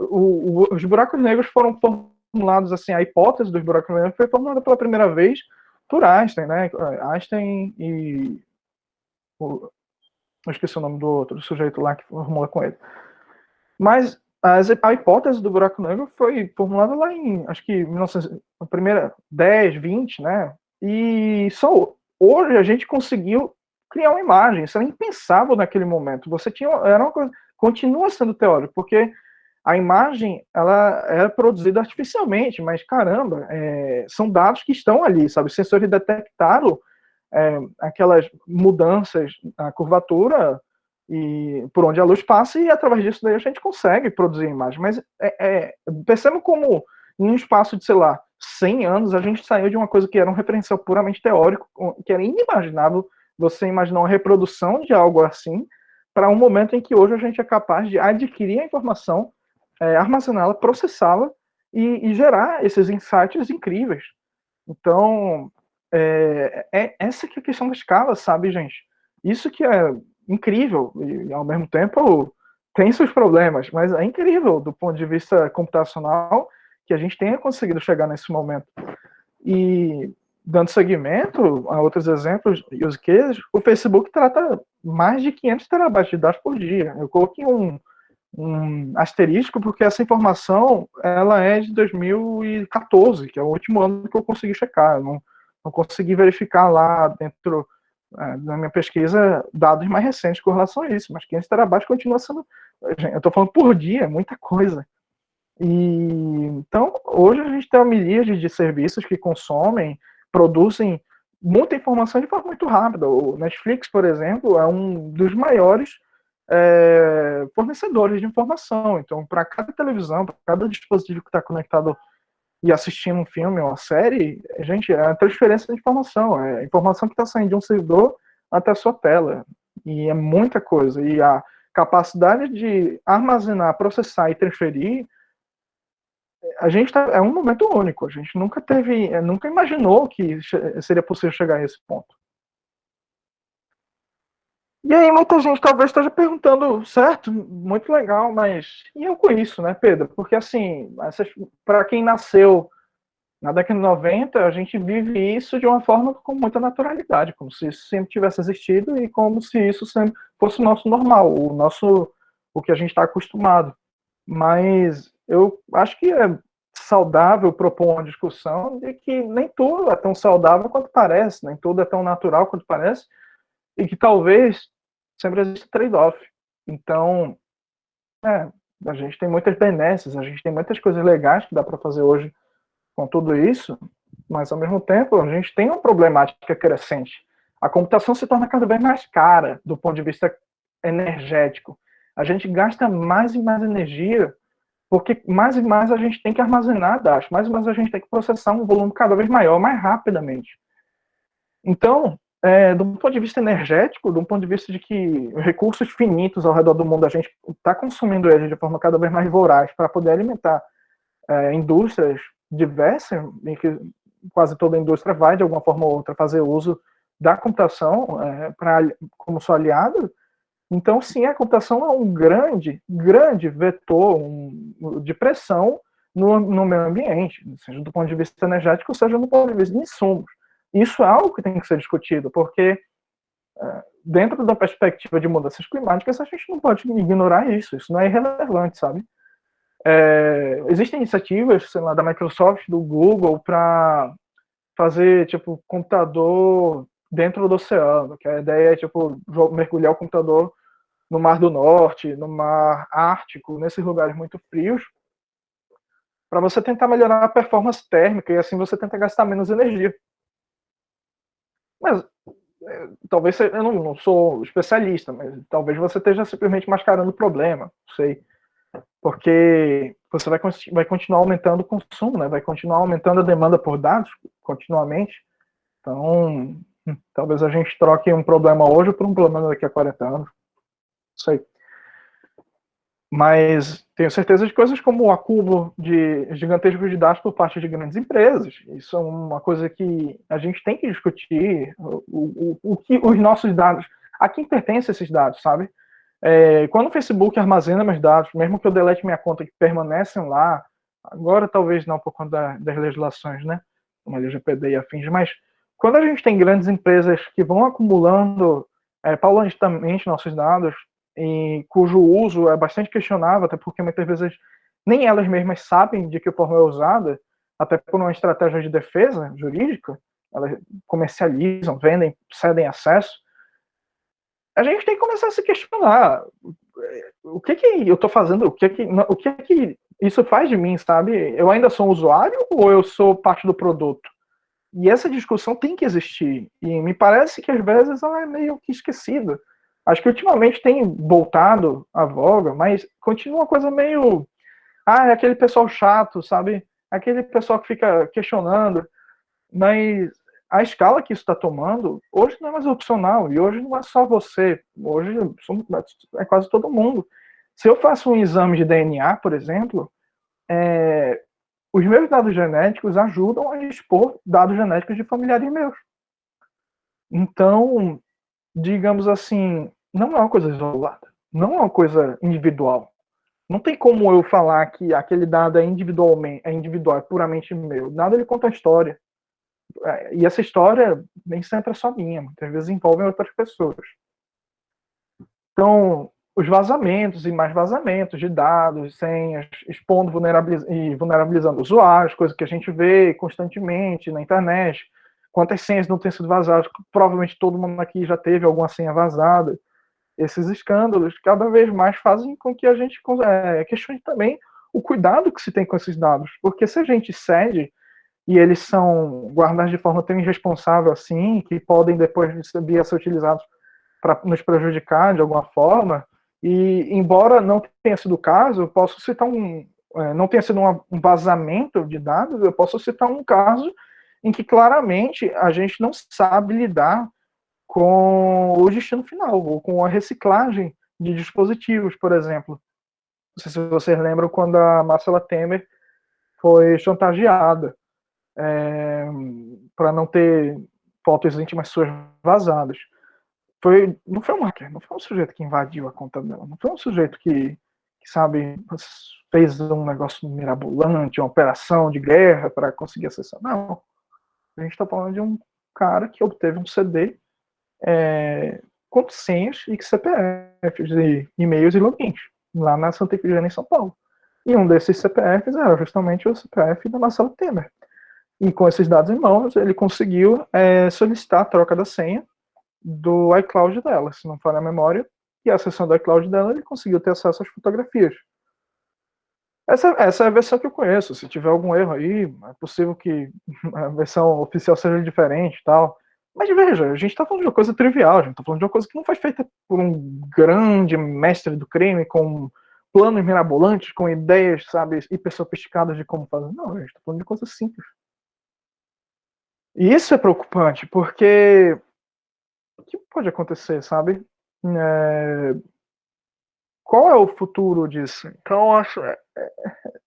O, o, os buracos negros foram formulados assim, a hipótese dos buracos negros foi formulada pela primeira vez por Einstein, né? Einstein e o, eu esqueci o nome do outro, sujeito lá que formula com ele. Mas as, a hipótese do buraco negro foi formulada lá em, acho que 1900, a primeira 10, 20, né? E só hoje a gente conseguiu criar uma imagem. Isso era impensável naquele momento. Você tinha era uma coisa continua sendo teórico, porque a imagem ela é produzida artificialmente, mas caramba, é, são dados que estão ali, sabe? Os sensores detectaram é, aquelas mudanças na curvatura e por onde a luz passa e através disso daí a gente consegue produzir a imagem. Mas é, é, como em um espaço de, sei lá, 100 anos a gente saiu de uma coisa que era um referencial puramente teórico, que era inimaginável você imaginar uma reprodução de algo assim, para um momento em que hoje a gente é capaz de adquirir a informação, é, armazená-la, processá-la e, e, gerar esses insights incríveis. Então, é, é, essa que é a questão da escala, sabe, gente? Isso que é incrível e, ao mesmo tempo, tem seus problemas, mas é incrível do ponto de vista computacional que a gente tenha conseguido chegar nesse momento. E dando seguimento a outros exemplos e os cases, o Facebook trata mais de 500 terabytes de dados por dia. Eu coloquei um, um asterisco porque essa informação ela é de 2014, que é o último ano que eu consegui checar. Eu não, não consegui verificar lá dentro é, da minha pesquisa dados mais recentes com relação a isso, mas 500 terabytes continua sendo. Eu estou falando por dia, é muita coisa. E então hoje a gente tem uma miríade de serviços que consomem, produzem muita informação de forma muito rápida. O Netflix, por exemplo, é um dos maiores é, fornecedores de informação. Então, para cada televisão, para cada dispositivo que está conectado e assistindo um filme ou uma série, gente, é a transferência de informação. É informação que está saindo de um servidor até a sua tela. E é muita coisa. E a capacidade de armazenar, processar e transferir, a gente tá, é um momento único. A gente nunca teve, nunca imaginou que seria possível chegar a esse ponto. E aí muita gente talvez esteja perguntando, certo, muito legal, mas e eu com isso, né, Pedro? Porque assim, para quem nasceu na década de 90, a gente vive isso de uma forma com muita naturalidade, como se isso sempre tivesse existido e como se isso sempre fosse o nosso normal, o nosso o que a gente está acostumado. Mas eu acho que é saudável propor uma discussão de que nem tudo é tão saudável quanto parece, nem tudo é tão natural quanto parece, e que talvez sempre existe trade-off. Então, é, a gente tem muitas benesses, a gente tem muitas coisas legais que dá para fazer hoje com tudo isso, mas ao mesmo tempo a gente tem uma problemática crescente. A computação se torna cada vez mais cara do ponto de vista energético. A gente gasta mais e mais energia porque mais e mais a gente tem que armazenar dados, mais e mais a gente tem que processar um volume cada vez maior, mais rapidamente. Então, é, do ponto de vista energético, do ponto de vista de que recursos finitos ao redor do mundo, a gente está consumindo eles de forma cada vez mais voraz para poder alimentar é, indústrias diversas, em que quase toda indústria vai, de alguma forma ou outra, fazer uso da computação é, pra, como seu aliado. Então, sim, a computação é um grande, grande vetor um, de pressão no, no meio ambiente, seja do ponto de vista energético, seja do ponto de vista de insumos. Isso é algo que tem que ser discutido, porque é, dentro da perspectiva de mudanças climáticas, a gente não pode ignorar isso, isso não é irrelevante, sabe? É, existem iniciativas, sei lá, da Microsoft, do Google, para fazer, tipo, computador dentro do oceano, que a ideia é, tipo, mergulhar o computador no Mar do Norte, no Mar Ártico, nesses lugares muito frios, para você tentar melhorar a performance térmica e assim você tenta gastar menos energia. Mas é, talvez eu não, não, sou especialista, mas talvez você esteja simplesmente mascarando o problema, não sei. Porque você vai, vai continuar aumentando o consumo, né? vai continuar aumentando a demanda por dados continuamente. Então, hum, talvez a gente troque um problema hoje por um problema daqui a 40 anos. Não sei. Mas tenho certeza de coisas como o acúmulo de gigantescos de dados por parte de grandes empresas. Isso é uma coisa que a gente tem que discutir. O, o, o que os nossos dados, a quem pertencem esses dados, sabe? É, quando o Facebook armazena meus dados, mesmo que eu delete minha conta, que permanecem lá, agora talvez não por conta da, das legislações, né? Como a LGPD e afins, mas quando a gente tem grandes empresas que vão acumulando é, paulatinamente nossos dados, e cujo uso é bastante questionável, até porque muitas vezes nem elas mesmas sabem de que forma é usada, até por uma estratégia de defesa jurídica, elas comercializam, vendem, cedem acesso. A gente tem que começar a se questionar o que que eu estou fazendo, o que que, o que que isso faz de mim, sabe? Eu ainda sou um usuário ou eu sou parte do produto? E essa discussão tem que existir. E me parece que às vezes ela é meio que esquecida. Acho que ultimamente tem voltado a voga, mas continua uma coisa meio. Ah, é aquele pessoal chato, sabe? Aquele pessoal que fica questionando. Mas a escala que isso está tomando, hoje não é mais opcional. E hoje não é só você. Hoje é quase todo mundo. Se eu faço um exame de DNA, por exemplo, é, os meus dados genéticos ajudam a expor dados genéticos de familiares meus. Então, digamos assim, não é uma coisa isolada. não é uma coisa individual. Não tem como eu falar que aquele dado é individualmente, é individual, é puramente meu. Nada ele conta a história. É, e essa história nem sempre é só minha, muitas vezes envolve outras pessoas. Então, os vazamentos e mais vazamentos de dados, senhas, expondo vulnerabiliz e vulnerabilizando usuários, coisa que a gente vê constantemente na internet. Quantas senhas não têm sido vazadas? Provavelmente todo mundo aqui já teve alguma senha vazada esses escândalos cada vez mais fazem com que a gente é, questione também o cuidado que se tem com esses dados. Porque se a gente cede e eles são guardados de forma tão irresponsável assim, que podem depois vir a ser utilizados para nos prejudicar de alguma forma, e embora não tenha sido o caso, posso citar um. É, não tenha sido um vazamento de dados, eu posso citar um caso em que claramente a gente não sabe lidar com o destino final, ou com a reciclagem de dispositivos, por exemplo. Não sei se vocês lembram quando a Marcela Temer foi chantageada é, para não ter fotos íntimas suas vazadas. Foi, não foi um hacker, não foi um sujeito que invadiu a conta dela, não foi um sujeito que, que sabe, fez um negócio mirabolante, uma operação de guerra para conseguir acessar. Não. A gente está falando de um cara que obteve um CD é, com senhas e CPFs e e-mails e logins, lá na Santa Efigênia, em São Paulo. E um desses CPFs era justamente o CPF da Marcelo Temer. E com esses dados em mãos, ele conseguiu é, solicitar a troca da senha do iCloud dela, se não for a memória, e a sessão do iCloud dela, ele conseguiu ter acesso às fotografias. Essa, essa é a versão que eu conheço. Se tiver algum erro aí, é possível que a versão oficial seja diferente tal. Mas veja, a gente está falando de uma coisa trivial, a gente está falando de uma coisa que não foi feita por um grande mestre do crime com planos mirabolantes, com ideias, sabe, hiper sofisticadas de como fazer. Não, a gente está falando de coisas simples. E isso é preocupante, porque o que pode acontecer, sabe? É... Qual é o futuro disso? Então, acho é,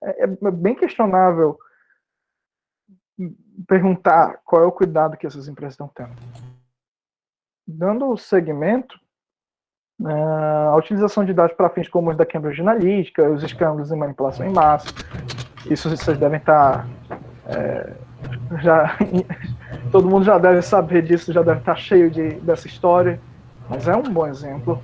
é, é bem questionável perguntar qual é o cuidado que essas empresas estão tendo. Dando o segmento, né, a utilização de dados para fins comuns da Cambridge Analytica, os escândalos de manipulação em massa, isso vocês devem estar é, já todo mundo já deve saber disso, já deve estar cheio de, dessa história, mas é um bom exemplo.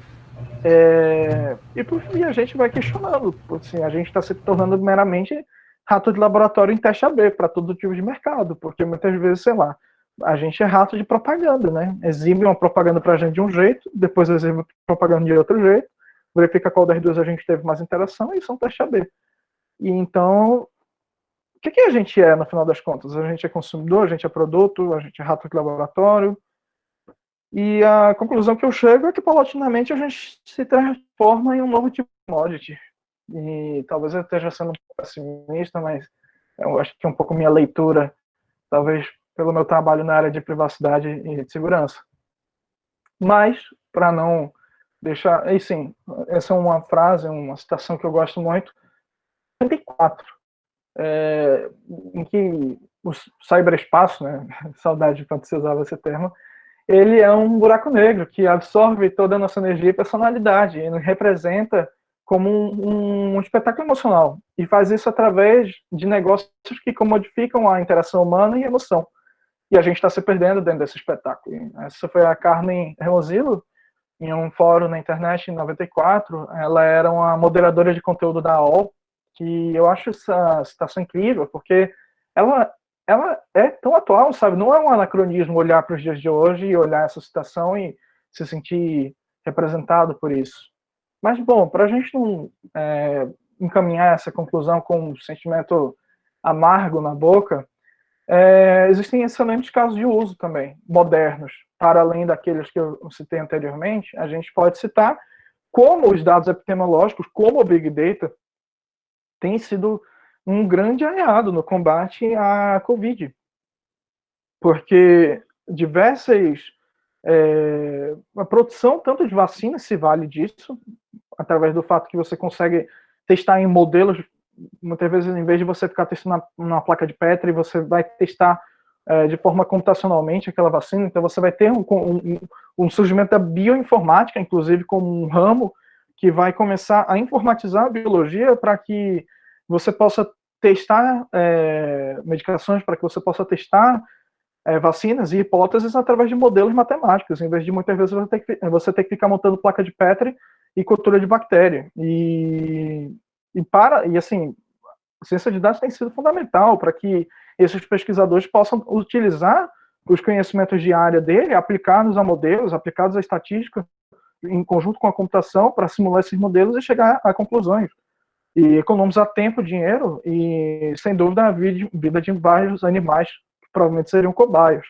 É, e por fim a gente vai questionando, assim, a gente está se tornando meramente rato de laboratório em teste AB para todo tipo de mercado, porque muitas vezes, sei lá, a gente é rato de propaganda, né? Exibe uma propaganda para a gente de um jeito, depois exibe propaganda de outro jeito, verifica qual das duas a gente teve mais interação e são teste AB. E então, o que, que a gente é no final das contas? A gente é consumidor, a gente é produto, a gente é rato de laboratório. E a conclusão que eu chego é que paulatinamente a gente se transforma em um novo tipo de commodity e talvez eu esteja sendo um pouco pessimista, mas eu acho que um pouco minha leitura, talvez pelo meu trabalho na área de privacidade e de segurança. Mas, para não deixar. E sim, essa é uma frase, uma citação que eu gosto muito. 54, é, em que o cyberespaço, né, saudade de quando você usava esse termo, ele é um buraco negro que absorve toda a nossa energia e personalidade, e representa como um, um, espetáculo emocional e faz isso através de negócios que comodificam a interação humana e emoção. E a gente está se perdendo dentro desse espetáculo. Essa foi a Carmen Hermosilo, em um fórum na internet em 94. Ela era uma moderadora de conteúdo da AOL, que eu acho essa citação incrível, porque ela, ela é tão atual, sabe? Não é um anacronismo olhar para os dias de hoje e olhar essa citação e se sentir representado por isso. Mas, bom, para a gente não é, encaminhar essa conclusão com um sentimento amargo na boca, é, existem excelentes casos de uso também, modernos, para além daqueles que eu citei anteriormente, a gente pode citar como os dados epidemiológicos, como o Big Data, tem sido um grande aliado no combate à Covid. Porque diversas é, a produção tanto de vacinas se vale disso, através do fato que você consegue testar em modelos, muitas vezes em vez de você ficar testando na, placa de Petri, você vai testar é, de forma computacionalmente aquela vacina, então você vai ter um, um, um, surgimento da bioinformática, inclusive como um ramo que vai começar a informatizar a biologia para que você possa testar é, medicações, para que você possa testar é, vacinas e hipóteses através de modelos matemáticos, em vez de muitas vezes você ter, que, você ter que ficar montando placa de Petri e cultura de bactéria. E, e para e assim, a ciência de dados tem sido fundamental para que esses pesquisadores possam utilizar os conhecimentos de área dele, aplicados a modelos, aplicados à estatística, em conjunto com a computação, para simular esses modelos e chegar a conclusões. E economizar tempo, dinheiro e, sem dúvida, a vida de vários animais provavelmente seriam cobaias.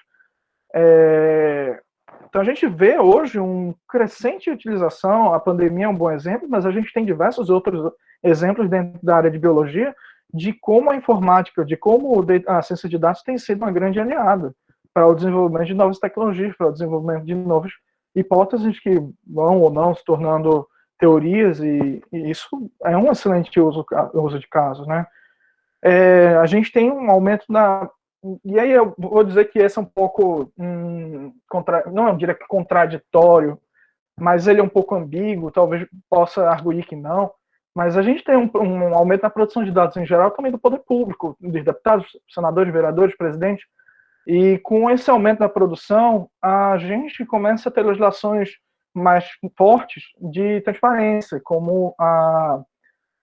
É... Então, a gente vê hoje um crescente utilização, a pandemia é um bom exemplo, mas a gente tem diversos outros exemplos dentro da área de biologia de como a informática, de como a ciência de dados tem sido uma grande aliada para o desenvolvimento de novas tecnologias, para o desenvolvimento de novas hipóteses que vão ou não se tornando teorias, e, e isso é um excelente uso, uso de casos, né? É, a gente tem um aumento na... E aí eu vou dizer que esse é um pouco, hum, contra, não é diria que contraditório, mas ele é um pouco ambíguo, talvez possa arguir que não, mas a gente tem um, um, aumento na produção de dados em geral também do poder público, dos deputados, senadores, vereadores, presidentes. E com esse aumento da produção, a gente começa a ter legislações mais fortes de transparência, como a,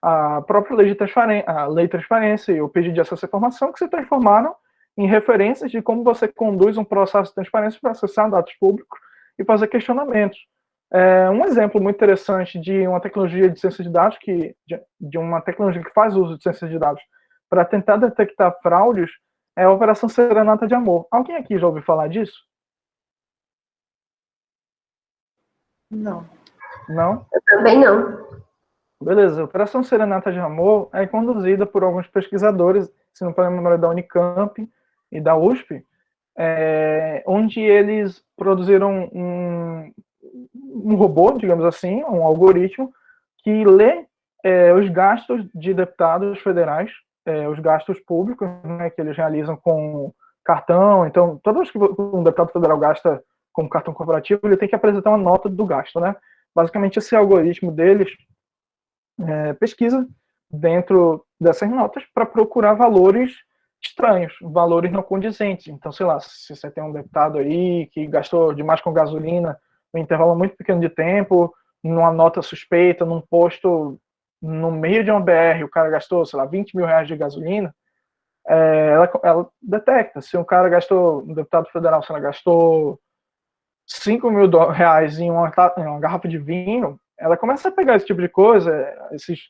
a própria lei de transparência, a lei de transparência e o pedido de acesso à informação, que se transformaram em referências de como você conduz um processo de transparência para acessar dados públicos e fazer questionamentos. É, um exemplo muito interessante de uma tecnologia de ciência de dados, que, de, de uma tecnologia que faz uso de ciência de dados para tentar detectar fraudes, é a Operação Serenata de Amor. Alguém aqui já ouviu falar disso? Não. Não? Eu também não. Beleza. A Operação Serenata de Amor é conduzida por alguns pesquisadores, se não for memória da Unicamp e da USP, é, onde eles produziram um, um robô, digamos assim, um algoritmo, que lê é, os gastos de deputados federais, é, os gastos públicos, né, que eles realizam com cartão. Então, todas que um deputado federal gasta com cartão corporativo, ele tem que apresentar uma nota do gasto, né? Basicamente, esse algoritmo deles é, pesquisa dentro dessas notas para procurar valores estranhos, valores não condizentes. Então, sei lá, se você tem um deputado aí que gastou demais com gasolina um intervalo muito pequeno de tempo, numa nota suspeita, num posto no meio de uma BR, o cara gastou, sei lá, 20 mil reais de gasolina, é, ela, ela, detecta. Se um cara gastou, um deputado federal, se ela gastou 5 mil reais em uma, em uma garrafa de vinho, ela começa a pegar esse tipo de coisa, esses,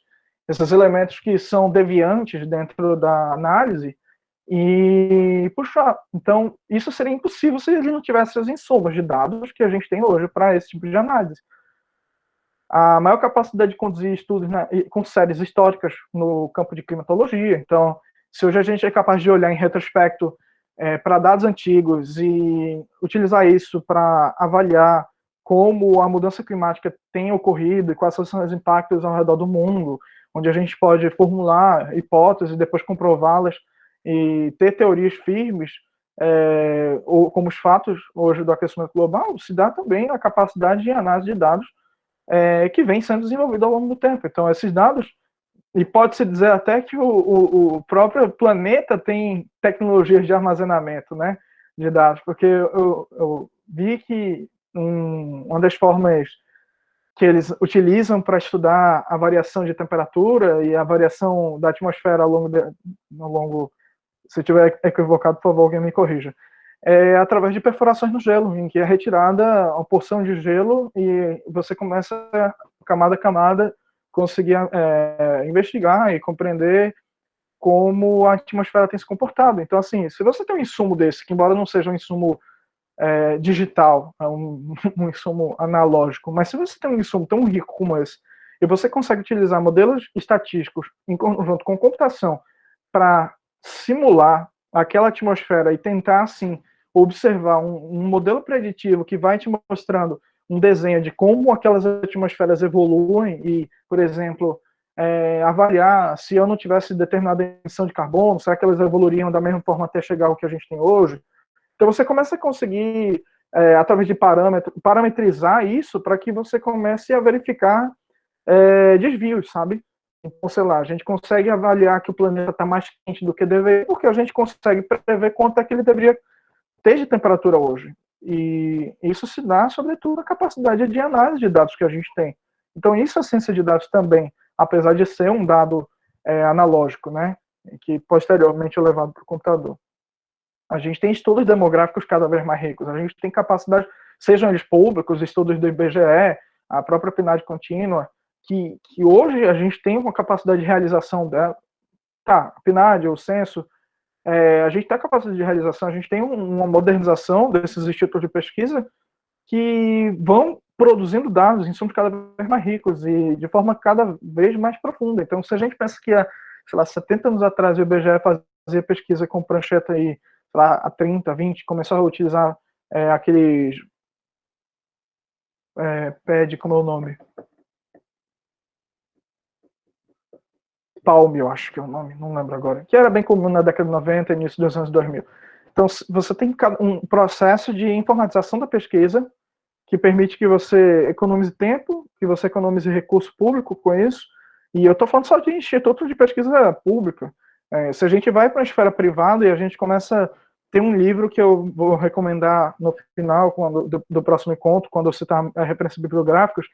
esses elementos que são deviantes dentro da análise, e puxar. Então, isso seria impossível se ele não tivesse as insumos de dados que a gente tem hoje para esse tipo de análise. A maior capacidade de conduzir estudos né, com séries históricas no campo de climatologia. Então, se hoje a gente é capaz de olhar em retrospecto é, para dados antigos e utilizar isso para avaliar como a mudança climática tem ocorrido e quais são os impactos ao redor do mundo, onde a gente pode formular hipóteses e depois comprová-las e ter teorias firmes, é, ou, como os fatos hoje do aquecimento global, se dá também a capacidade de análise de dados é, que vem sendo desenvolvida ao longo do tempo. Então, esses dados, e pode-se dizer até que o, o, o, próprio planeta tem tecnologias de armazenamento né, de dados, porque eu, eu vi que um, uma das formas que eles utilizam para estudar a variação de temperatura e a variação da atmosfera ao longo, de, ao longo se eu estiver equivocado, por favor, alguém me corrija. É através de perfurações no gelo, em que é retirada uma porção de gelo e você começa, camada a camada, conseguir é, investigar e compreender como a atmosfera tem se comportado. Então, assim, se você tem um insumo desse, que embora não seja um insumo é, digital, é um, um, insumo analógico, mas se você tem um insumo tão rico como esse, e você consegue utilizar modelos estatísticos em conjunto com computação para simular aquela atmosfera e tentar, assim, observar um, um, modelo preditivo que vai te mostrando um desenho de como aquelas atmosferas evoluem e, por exemplo, é, avaliar se eu não tivesse determinada emissão de carbono, será que elas evoluiriam da mesma forma até chegar ao que a gente tem hoje? Então você começa a conseguir, é, através de parâmetros, parametrizar isso para que você comece a verificar é, desvios, sabe? Então, sei lá, a gente consegue avaliar que o planeta está mais quente do que deveria, porque a gente consegue prever quanto é que ele deveria ter de temperatura hoje. E isso se dá, sobretudo, à capacidade de análise de dados que a gente tem. Então, isso é ciência de dados também, apesar de ser um dado é, analógico, né? Que posteriormente é levado para o computador. A gente tem estudos demográficos cada vez mais ricos, a gente tem capacidade, sejam eles públicos, estudos do IBGE, a própria PNAD contínua, que, que hoje a gente tem uma capacidade de realização dela. Tá, a PNAD, o censo, é, a gente tem a capacidade de realização, a gente tem uma modernização desses institutos de pesquisa que vão produzindo dados, insumos cada vez mais ricos e de forma cada vez mais profunda. Então, se a gente pensa que há, sei lá, 70 anos atrás o IBGE fazia pesquisa com prancheta aí, sei lá, há 30, 20, começou a utilizar é, aqueles é, PED, como é o nome? Palm, eu acho que é o nome, não lembro agora, que era bem comum na década de 90 e início dos anos 2000. Então, você tem um processo de informatização da pesquisa que permite que você economize tempo, que você economize recurso público com isso, e eu estou falando só de instituto de pesquisa pública. É, se a gente vai para a esfera privada e a gente começa tem um livro que eu vou recomendar no final quando, do, do próximo encontro, quando eu citar a referência bibliográficos,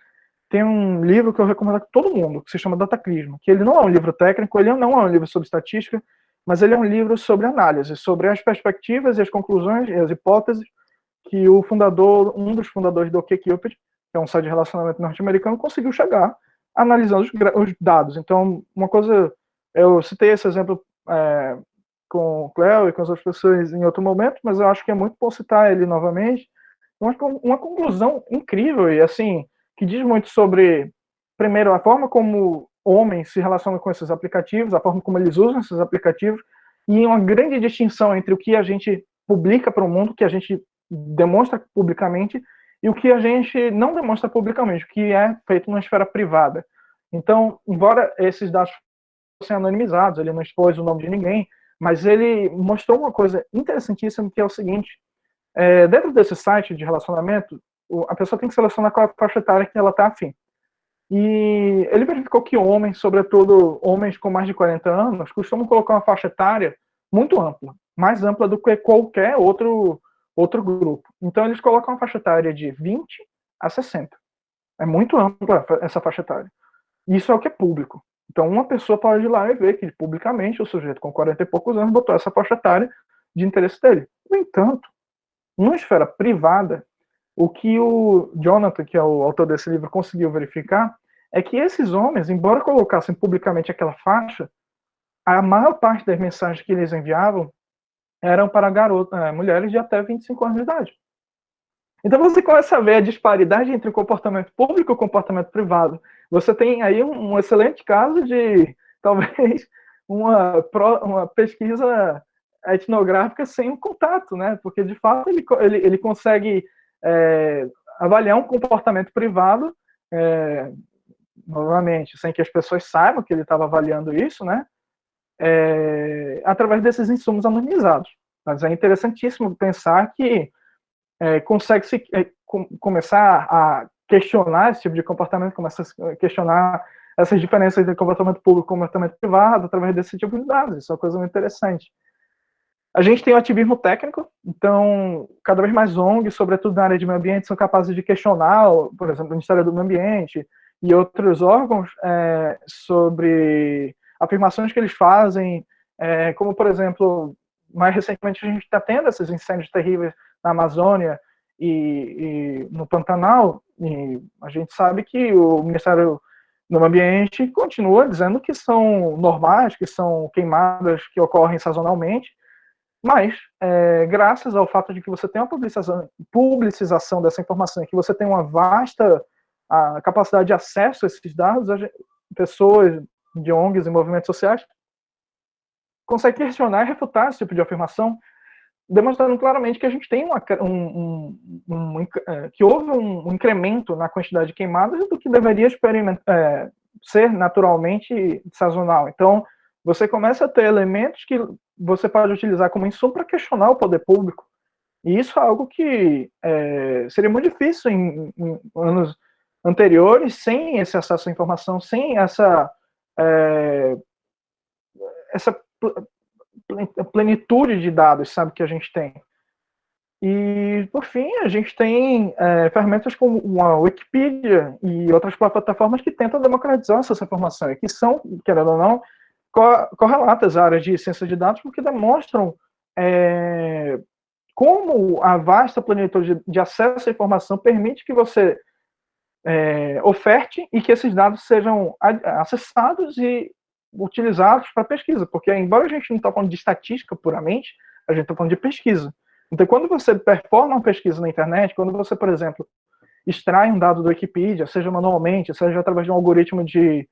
tem um livro que eu recomendo a todo mundo, que se chama Dataclismo, que ele não é um livro técnico, ele não é um livro sobre estatística, mas ele é um livro sobre análise, sobre as perspectivas e as conclusões e as hipóteses que o fundador, um dos fundadores do OkCupid, que é um site de relacionamento norte-americano, conseguiu chegar analisando os, os, dados. Então, uma coisa, eu citei esse exemplo é, com o Cleo e com as outras pessoas em outro momento, mas eu acho que é muito bom citar ele novamente. Uma, uma conclusão incrível e assim que diz muito sobre, primeiro, a forma como homens se relacionam com esses aplicativos, a forma como eles usam esses aplicativos, e uma grande distinção entre o que a gente publica para o mundo, que a gente demonstra publicamente, e o que a gente não demonstra publicamente, o que é feito na esfera privada. Então, embora esses dados fossem anonimizados, ele não expôs o nome de ninguém, mas ele mostrou uma coisa interessantíssima, que é o seguinte, é, dentro desse site de relacionamento, a pessoa tem que selecionar qual é a faixa etária que ela está afim. E ele verificou que homens, sobretudo homens com mais de 40 anos, costumam colocar uma faixa etária muito ampla, mais ampla do que qualquer outro, outro grupo. Então eles colocam uma faixa etária de 20 a 60. É muito ampla essa faixa etária. Isso é o que é público. Então uma pessoa pode ir lá e ver que publicamente o sujeito com 40 e poucos anos botou essa faixa etária de interesse dele. No entanto, numa esfera privada, o que o Jonathan, que é o autor desse livro, conseguiu verificar é que esses homens, embora colocassem publicamente aquela faixa, a maior parte das mensagens que eles enviavam eram para garotas, é, mulheres de até 25 anos de idade. Então você começa a ver a disparidade entre o comportamento público e o comportamento privado. Você tem aí um, um excelente caso de, talvez, uma, uma pesquisa etnográfica sem um contato, né? Porque, de fato, ele, ele, ele consegue é, avaliar um comportamento privado, é, novamente, sem que as pessoas saibam que ele estava avaliando isso, né? É, através desses insumos anonimizados. Mas é interessantíssimo pensar que é, consegue se é, com, começar a questionar esse tipo de comportamento, começar a questionar essas diferenças entre comportamento público e comportamento privado através desse tipo de dados. Isso é uma coisa muito interessante. A gente tem o ativismo técnico, então, cada vez mais ONGs, sobretudo na área de meio ambiente, são capazes de questionar, por exemplo, o Ministério do Meio Ambiente e outros órgãos é, sobre afirmações que eles fazem, é, como, por exemplo, mais recentemente a gente está tendo esses incêndios terríveis na Amazônia e, e, no Pantanal, e a gente sabe que o Ministério do Meio Ambiente continua dizendo que são normais, que são queimadas que ocorrem sazonalmente, mas, é, graças ao fato de que você tem uma publicização, publicização dessa informação, que você tem uma vasta a capacidade de acesso a esses dados, gente, pessoas de ONGs e movimentos sociais conseguem questionar e refutar esse tipo de afirmação, demonstrando claramente que a gente tem uma, um, um, um, é, que houve um, incremento na quantidade de queimadas do que deveria é, ser naturalmente sazonal. Então, você começa a ter elementos que você pode utilizar como insumo para questionar o poder público. E isso é algo que é, seria muito difícil em, em, anos anteriores, sem esse acesso à informação, sem essa, é, essa plenitude de dados, sabe, que a gente tem. E, por fim, a gente tem é, ferramentas como a Wikipedia e outras plataformas que tentam democratizar essa informação, e que são, querendo ou não, correlatas à área de ciência de dados, porque demonstram é, como a vasta plenitude de acesso à informação permite que você é, oferte e que esses dados sejam acessados e utilizados para pesquisa, porque embora a gente não está falando de estatística puramente, a gente está falando de pesquisa. Então, quando você performa uma pesquisa na internet, quando você, por exemplo, extrai um dado do Wikipedia, seja manualmente, seja através de um algoritmo de,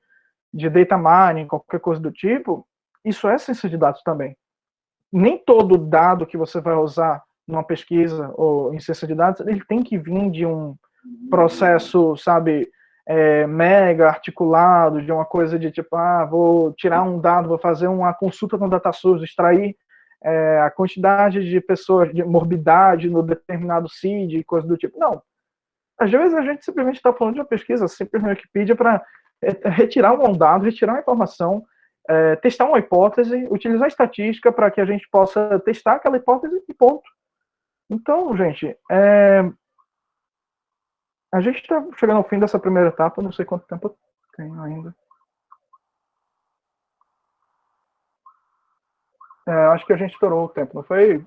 de data mining, qualquer coisa do tipo, isso é ciência de dados também. Nem todo dado que você vai usar numa pesquisa ou em ciência de dados, ele tem que vir de um processo, sabe, é, mega articulado, de uma coisa de tipo, ah, vou tirar um dado, vou fazer uma consulta no DataSource, extrair é, a quantidade de pessoas, de morbidade no determinado CID, coisa do tipo. Não. Às vezes a gente simplesmente está falando de uma pesquisa simples na Wikipedia para retirar um dado, retirar uma informação, é, testar uma hipótese, utilizar estatística para que a gente possa testar aquela hipótese e ponto. Então, gente, é, a gente está chegando ao fim dessa primeira etapa, não sei quanto tempo eu tenho ainda. É, acho que a gente estourou o tempo, não foi?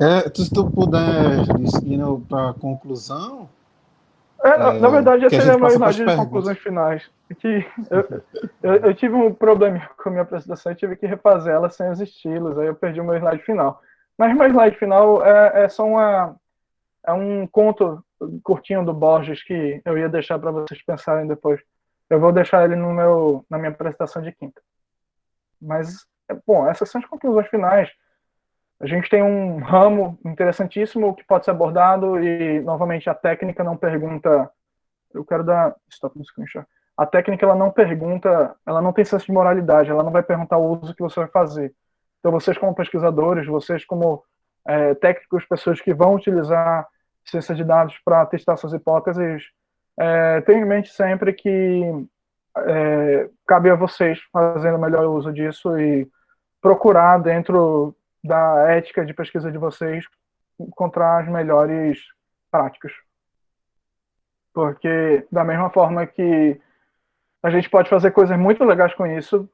É, se tu puder ir para a conclusão. É, é, na verdade, essa é a minha slide de conclusões finais. Que eu, eu, eu, tive um problema com a minha apresentação e tive que refazer ela sem os estilos, aí eu perdi o meu slide final. Mas meu slide final é, é só uma, é um conto curtinho do Borges que eu ia deixar para vocês pensarem depois. Eu vou deixar ele no meu, na minha apresentação de quinta. Mas, é, bom, essas são as conclusões finais. A gente tem um ramo interessantíssimo que pode ser abordado e, novamente, a técnica não pergunta... Eu quero dar... Stop no screenshot. A técnica, ela não pergunta... Ela não tem senso de moralidade. Ela não vai perguntar o uso que você vai fazer. Então, vocês como pesquisadores, vocês como é, técnicos, pessoas que vão utilizar ciência de dados para testar suas hipóteses, é, tenham em mente sempre que é, cabe a vocês fazendo melhor uso disso e procurar dentro da ética de pesquisa de vocês encontrar as melhores práticas. Porque da mesma forma que a gente pode fazer coisas muito legais com isso,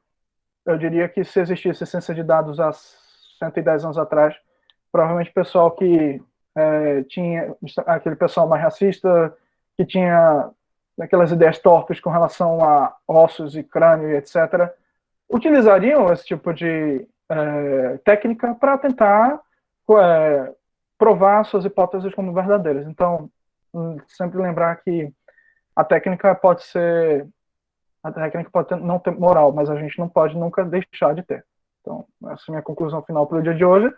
eu diria que se existisse ciência de dados há 110 anos atrás, provavelmente o pessoal que é, tinha aquele pessoal mais racista, que tinha aquelas ideias torpes com relação a ossos e crânio e etc., utilizariam esse tipo de é, técnica para tentar é, provar suas hipóteses como verdadeiras. Então, hum, sempre lembrar que a técnica pode ser a técnica pode ter, não ter moral, mas a gente não pode nunca deixar de ter. Então, essa é a minha conclusão final para o dia de hoje.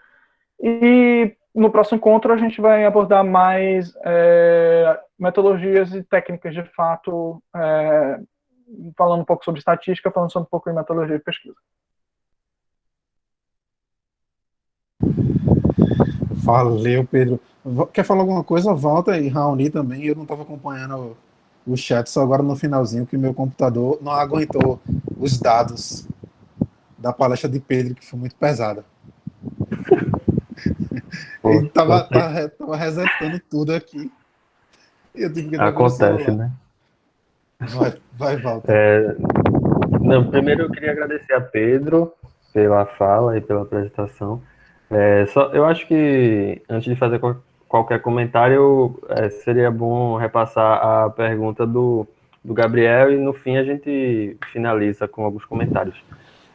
E no próximo encontro a gente vai abordar mais é, metodologias e técnicas de fato, é, falando um pouco sobre estatística, falando um pouco de metodologia de pesquisa. Valeu, Pedro. Quer falar alguma coisa? Volta e Raoni também. Eu não estava acompanhando o chat só agora no finalzinho, que meu computador não aguentou os dados da palestra de Pedro, que foi muito pesada. Ele tava, tava, tava, resetando tudo aqui. Acontece, né? Vai, vai Walter. É, não, primeiro eu queria agradecer a Pedro pela fala e pela apresentação. É, só, eu acho que antes de fazer qualquer comentário, é, seria bom repassar a pergunta do, do Gabriel e no fim a gente finaliza com alguns comentários.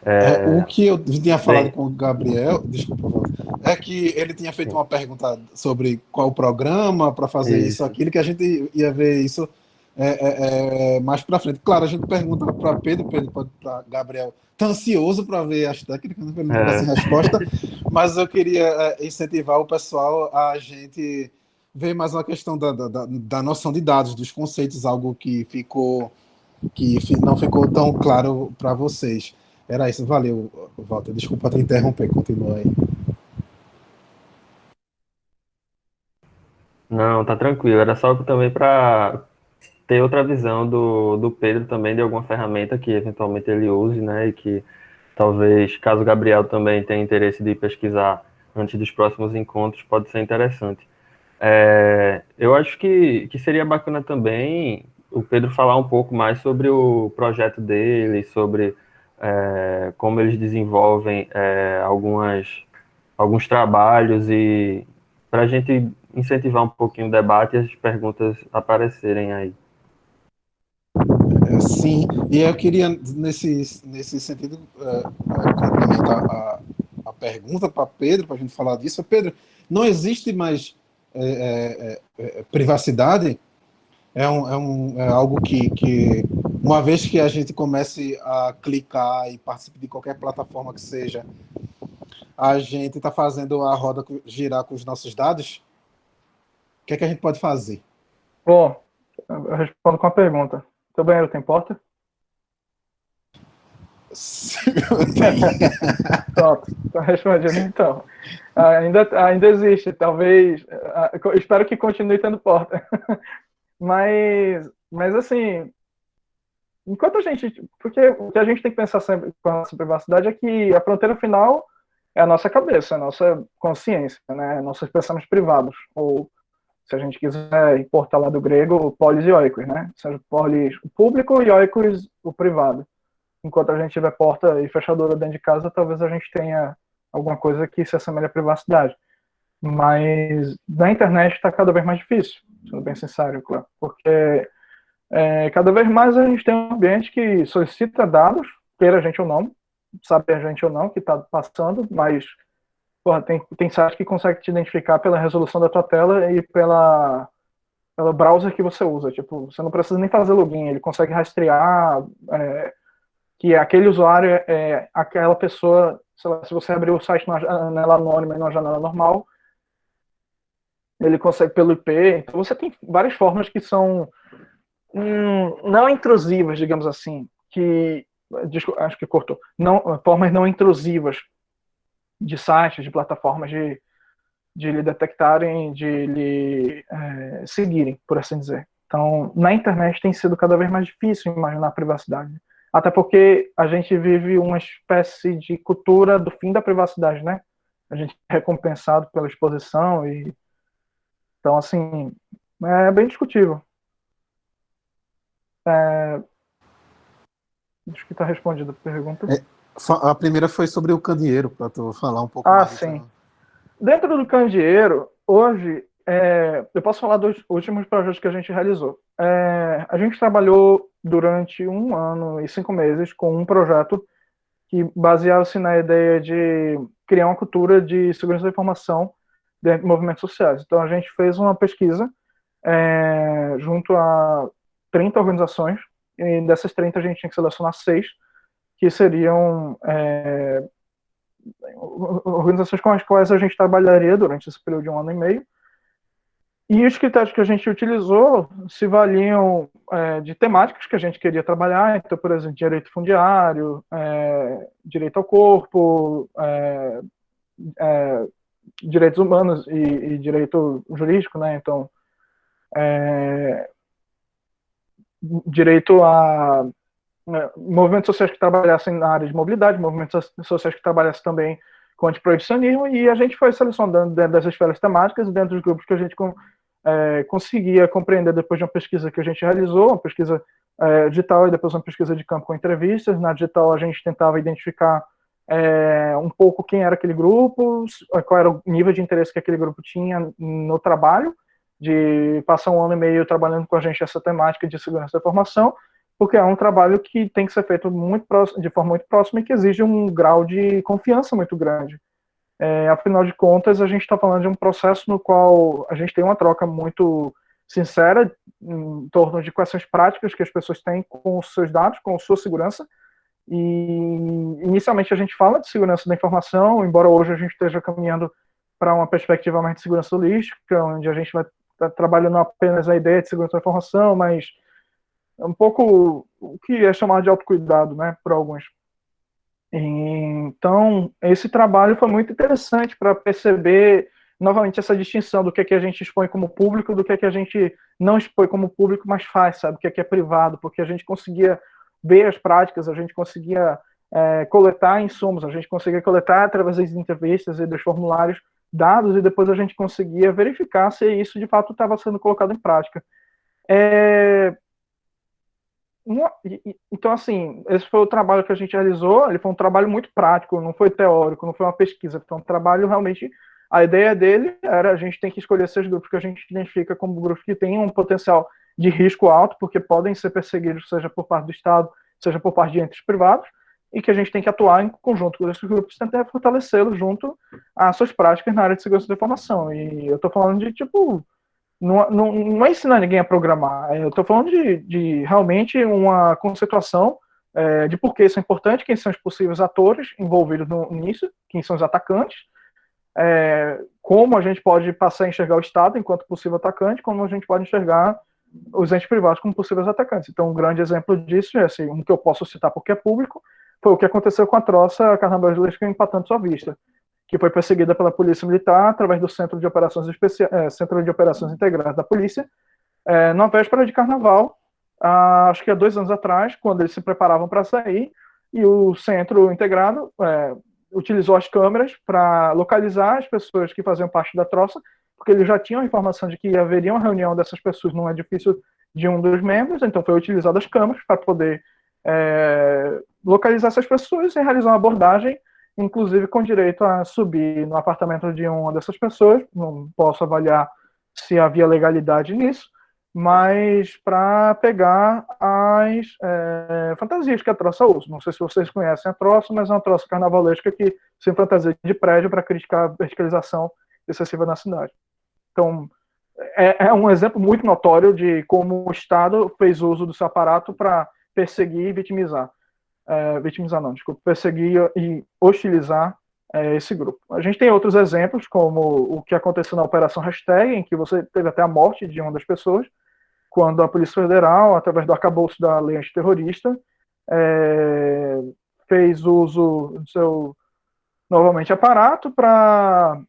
É, é, o que eu tinha falado Bem, com o Gabriel, desculpa, é que ele tinha feito uma pergunta sobre qual o programa para fazer isso. isso, aquilo, que a gente ia ver isso é, é, é mais para frente. Claro, a gente pergunta para Pedro, Pedro para Gabriel, tá ansioso para ver as técnicas, não tem é. resposta, mas eu queria é, incentivar o pessoal a gente ver mais uma questão da, da, da noção de dados, dos conceitos, algo que ficou que não ficou tão claro para vocês. Era isso, valeu, Walter. Desculpa te interromper, continua aí. Não, tá tranquilo. Era só também para ter outra visão do, do Pedro também de alguma ferramenta que eventualmente ele use, né? E que talvez, caso o Gabriel também tenha interesse de pesquisar antes dos próximos encontros, pode ser interessante. É, eu acho que, que seria bacana também o Pedro falar um pouco mais sobre o projeto dele, sobre é, como eles desenvolvem é, algumas, alguns trabalhos e para a gente incentivar um pouquinho o debate e as perguntas aparecerem aí. É, sim, e eu queria, nesse, nesse sentido, é, é complementar a, a pergunta para Pedro, para a gente falar disso. Pedro, não existe mais é, é, privacidade? É, um, é, um, é algo que, que, uma vez que a gente comece a clicar e participe de qualquer plataforma que seja, a gente está fazendo a roda girar com os nossos dados? O que é que a gente pode fazer? Bom, eu respondo com a pergunta. Seu banheiro tem porta? Pronto, tá respondido então. Ainda, ainda existe, talvez. Espero que continue tendo porta. Mas, mas assim, enquanto a gente. Porque o que a gente tem que pensar sempre com a nossa privacidade é que a fronteira final é a nossa cabeça, a nossa consciência, né? nossos pensamentos privados. Ou, se a gente quiser importar lá do grego, polis e oikos, né? Seja polis o público e oikos o privado. Enquanto a gente tiver porta e fechadura dentro de casa, talvez a gente tenha alguma coisa que se assemelhe à privacidade. Mas na internet está cada vez mais difícil, sendo bem sincero, claro, porque é, cada vez mais a gente tem um ambiente que solicita dados, queira a gente ou não, sabe a gente ou não que está passando, mas porra, tem, tem site que consegue te identificar pela resolução da tua tela e pela, pelo browser que você usa. Tipo, você não precisa nem fazer login, ele consegue rastrear é, que aquele usuário é, aquela pessoa, lá, se você abrir o site numa janela anônima e numa janela normal, ele consegue pelo IP. Então você tem várias formas que são hum, não intrusivas, digamos assim, que acho que cortou, não formas não intrusivas de sites, de plataformas de de lhe detectarem, de lhe é, seguirem, por assim dizer. Então, na internet tem sido cada vez mais difícil imaginar a privacidade. Até porque a gente vive uma espécie de cultura do fim da privacidade, né? A gente é recompensado pela exposição e então, assim, é bem discutível. É... Acho que está respondida a pergunta. É, a primeira foi sobre o candeeiro, para tu falar um pouco ah, mais. Ah, sim. Então. Dentro do candeeiro, hoje, é, eu posso falar dos últimos projetos que a gente realizou. É, a gente trabalhou durante um ano e cinco meses com um projeto que baseava-se na ideia de criar uma cultura de segurança da informação dentro de movimentos sociais. Então, a gente fez uma pesquisa é, junto a 30 organizações, e dessas 30 a gente tinha que selecionar seis, que seriam é, organizações com as quais a gente trabalharia durante esse período de um ano e meio. E os critérios que a gente utilizou se valiam é, de temáticas que a gente queria trabalhar, então, por exemplo, direito fundiário, é, direito ao corpo, é, é direitos humanos e, e direito jurídico, né? Então, é, direito a né, movimentos sociais que trabalhassem na área de mobilidade, movimentos sociais que trabalhassem também com antiproibicionismo, e a gente foi selecionando dentro dessas esferas temáticas, dentro dos grupos que a gente é, conseguia compreender depois de uma pesquisa que a gente realizou, uma pesquisa é, digital e depois uma pesquisa de campo com entrevistas. Na digital a gente tentava identificar é, um pouco quem era aquele grupo, qual era o nível de interesse que aquele grupo tinha no trabalho, de passar um ano e meio trabalhando com a gente essa temática de segurança da informação, porque é um trabalho que tem que ser feito muito próximo, de forma muito próxima e que exige um grau de confiança muito grande. É, afinal de contas, a gente está falando de um processo no qual a gente tem uma troca muito sincera em torno de questões práticas que as pessoas têm com os seus dados, com a sua segurança. E inicialmente a gente fala de segurança da informação, embora hoje a gente esteja caminhando para uma perspectiva mais de segurança holística, onde a gente vai estar tá trabalhando apenas a ideia de segurança da informação, mas é um pouco o que é chamado de autocuidado, né, por alguns. Então, esse trabalho foi muito interessante para perceber novamente, essa distinção do que, é que a gente expõe como público, do que, é que a gente não expõe como público, mas faz, sabe? O que é, que é privado, porque a gente conseguia ver as práticas, a gente conseguia é, coletar insumos, a gente conseguia coletar através das entrevistas e dos formulários dados e depois a gente conseguia verificar se isso de fato estava sendo colocado em prática. É... Então, assim, esse foi o trabalho que a gente realizou, ele foi um trabalho muito prático, não foi teórico, não foi uma pesquisa, foi um trabalho realmente a ideia dele era a gente tem que escolher esses grupos que a gente identifica como grupos que têm um potencial de risco alto, porque podem ser perseguidos, seja por parte do Estado, seja por parte de entes privados, e que a gente tem que atuar em conjunto com esses grupos tentar fortalecê-los junto às suas práticas na área de segurança da informação. E eu estou falando de, tipo, não, não, não é ensinar ninguém a programar, é, eu estou falando de, de, realmente uma conceituação é, de por que isso é importante, quem são os possíveis atores envolvidos no, nisso, quem são os atacantes, é, como a gente pode passar a enxergar o Estado enquanto possível atacante, como a gente pode enxergar os entes privados como possíveis atacantes. Então, um grande exemplo disso é assim, um que eu posso citar porque é público, foi o que aconteceu com a troça carnavalesca em Patante Sua Vista, que foi perseguida pela Polícia Militar através do Centro de Operações Especiais, é, Centro de Operações Integradas da Polícia, é, na véspera de Carnaval, acho que há dois anos atrás, quando eles se preparavam para sair, e o Centro Integrado é, utilizou as câmeras para localizar as pessoas que faziam parte da troça, porque eles já tinham a informação de que haveria uma reunião dessas pessoas num edifício de um dos membros, então foi utilizado as câmeras para poder é, localizar essas pessoas e realizar uma abordagem, inclusive com direito a subir no apartamento de uma dessas pessoas, não posso avaliar se havia legalidade nisso, mas para pegar as é, fantasias que a troça usa. Não sei se vocês conhecem a troça, mas é uma troça carnavalesca que se fantasia de prédio para criticar a verticalização excessiva na cidade. Então, é, é, um exemplo muito notório de como o Estado fez uso do seu aparato para perseguir e vitimizar. É, vitimizar não, desculpa, perseguir e hostilizar é, esse grupo. A gente tem outros exemplos, como o que aconteceu na Operação Hashtag, em que você teve até a morte de uma das pessoas, quando a Polícia Federal, através do arcabouço da lei antiterrorista, é, fez uso do seu, novamente, aparato para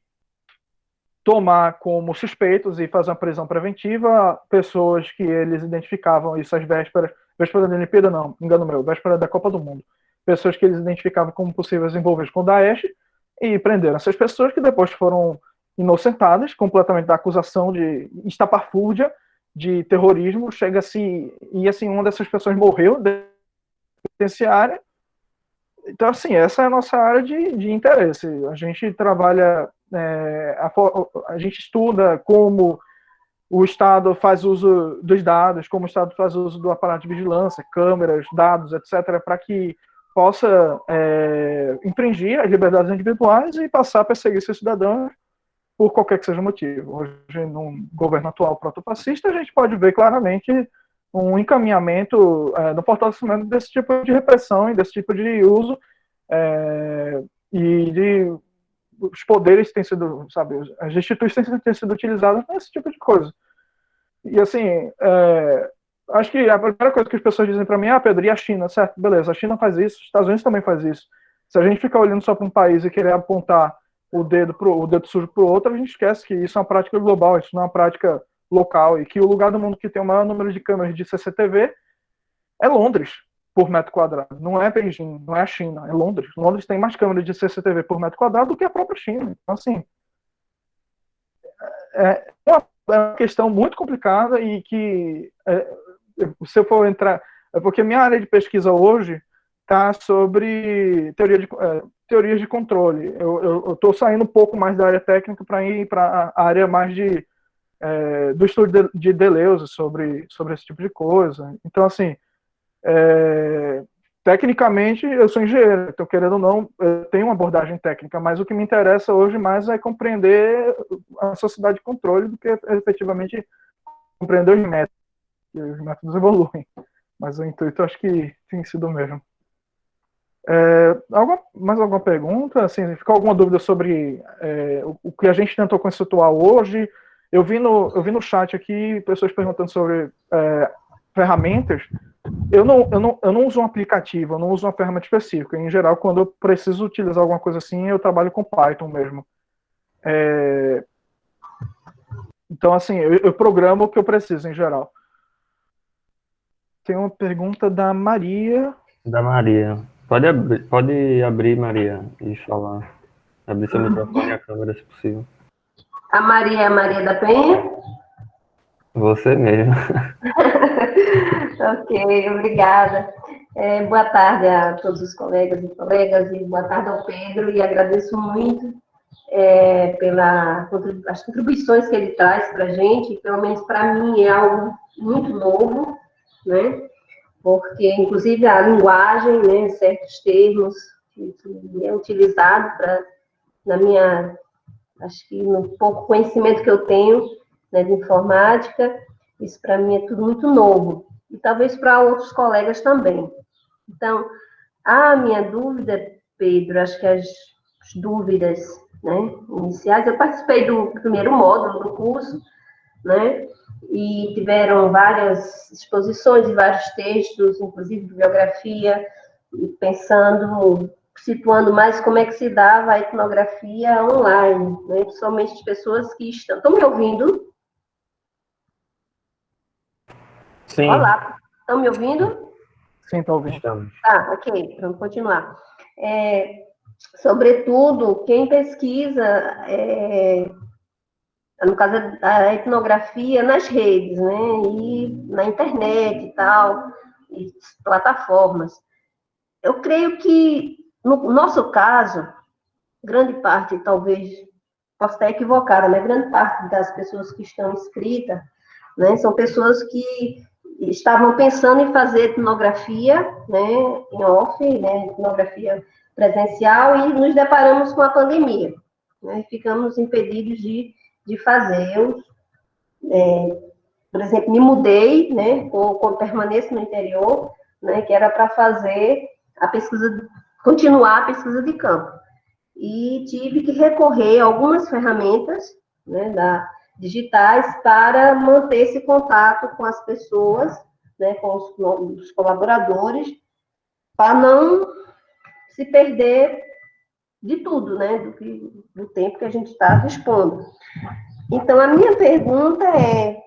tomar como suspeitos e fazer uma prisão preventiva pessoas que eles identificavam isso às vésperas, véspera da Olimpíada não, engano meu, véspera da Copa do Mundo, pessoas que eles identificavam como possíveis envolvidos com o Daesh e prenderam essas pessoas que depois foram inocentadas completamente da acusação de estapafúrdia de terrorismo, chega-se, e assim, uma dessas pessoas morreu da penitenciária. Então, assim, essa é a nossa área de, de interesse. A gente trabalha, é, a, a gente estuda como o Estado faz uso dos dados, como o Estado faz uso do aparato de vigilância, câmeras, dados, etc., para que possa é, infringir as liberdades individuais e passar a perseguir seus cidadãos por qualquer que seja o motivo. Hoje, num governo atual protofascista, a gente pode ver claramente um encaminhamento é, no fortalecimento desse tipo de repressão e desse tipo de uso é, e de os poderes têm sido, sabe, as instituições têm sido utilizadas nesse tipo de coisa. E assim, é, acho que a primeira coisa que as pessoas dizem para mim é, ah, Pedro, e a China? Certo, beleza, a China faz isso, os Estados Unidos também faz isso. Se a gente ficar olhando só para um país e querer apontar o dedo pro, o dedo sujo para o outro, a gente esquece que isso é uma prática global, isso não é uma prática local, e que o lugar do mundo que tem o maior número de câmeras de CCTV é Londres, por metro quadrado. Não é Beijing, não é a China, é Londres. Londres tem mais câmeras de CCTV por metro quadrado do que a própria China. Então, assim, é, é uma, é uma questão muito complicada e que, é, se eu for entrar... É porque minha área de pesquisa hoje está sobre teoria de, é, teorias de controle. Eu estou saindo um pouco mais da área técnica para ir para a área mais de, é, do estudo de, de Deleuze sobre, sobre esse tipo de coisa. Então, assim, é, tecnicamente eu sou engenheiro, então, querendo ou não, eu tenho uma abordagem técnica, mas o que me interessa hoje mais é compreender a sociedade de controle do que efetivamente compreender os métodos. Os métodos evoluem, mas o intuito acho que tem sido o mesmo. É, alguma, mais alguma pergunta? Assim, ficou alguma dúvida sobre é, o, o, que a gente tentou conceituar hoje? Eu vi no, eu vi no chat aqui pessoas perguntando sobre é, ferramentas. Eu não, eu, não, eu não uso um aplicativo, eu não uso uma ferramenta específica. Em geral, quando eu preciso utilizar alguma coisa assim, eu trabalho com Python mesmo. É, Então, assim, eu, eu programo o que eu preciso em geral. Tem uma pergunta da Maria. Da Maria. Pode abrir, pode abrir Maria, e falar. Abrir seu microfone e a câmera, se possível. A Maria é a Maria da Penha? Você mesmo. ok, obrigada. É, boa tarde a todos os colegas e colegas, e boa tarde ao Pedro, e agradeço muito é, pelas contribuições que ele traz para a gente, pelo menos para mim é algo muito novo, né? Porque, inclusive, a linguagem, né, certos termos que, é utilizado para, na minha, acho que no pouco conhecimento que eu tenho né, de informática, isso para mim é tudo muito novo. E talvez para outros colegas também. Então, a minha dúvida, Pedro, acho que as dúvidas né, iniciais. Eu participei do primeiro módulo do curso, né, e tiveram várias exposições e vários textos, inclusive bibliografia, pensando, situando mais como é que se dava a etnografia online, né, principalmente as pessoas que estão... Estão me ouvindo? Sim. Olá, estão me ouvindo? Sim, estou ouvindo. Estamos. Tá, ok, vamos continuar. É, sobretudo, quem pesquisa, é, no caso da etnografia, nas redes, né, e na internet e tal, e plataformas. Eu creio que, no nosso caso, grande parte, talvez, posso estar equivocada, mas grande parte das pessoas que estão inscritas, né, são pessoas que estavam pensando em fazer etnografia, né, em off, né, etnografia presencial e nos deparamos com a pandemia. Né? Ficamos impedidos de, de fazer. Eu, é, por exemplo, me mudei, né, ou, ou permaneço no interior, né, que era para fazer a pesquisa, continuar a pesquisa de campo. E tive que recorrer a algumas ferramentas né, da, digitais para manter esse contato com as pessoas, né, com os, os colaboradores, para não se perder de tudo, né? Do, que, do tempo que a gente está dispondo. Então, a minha pergunta é: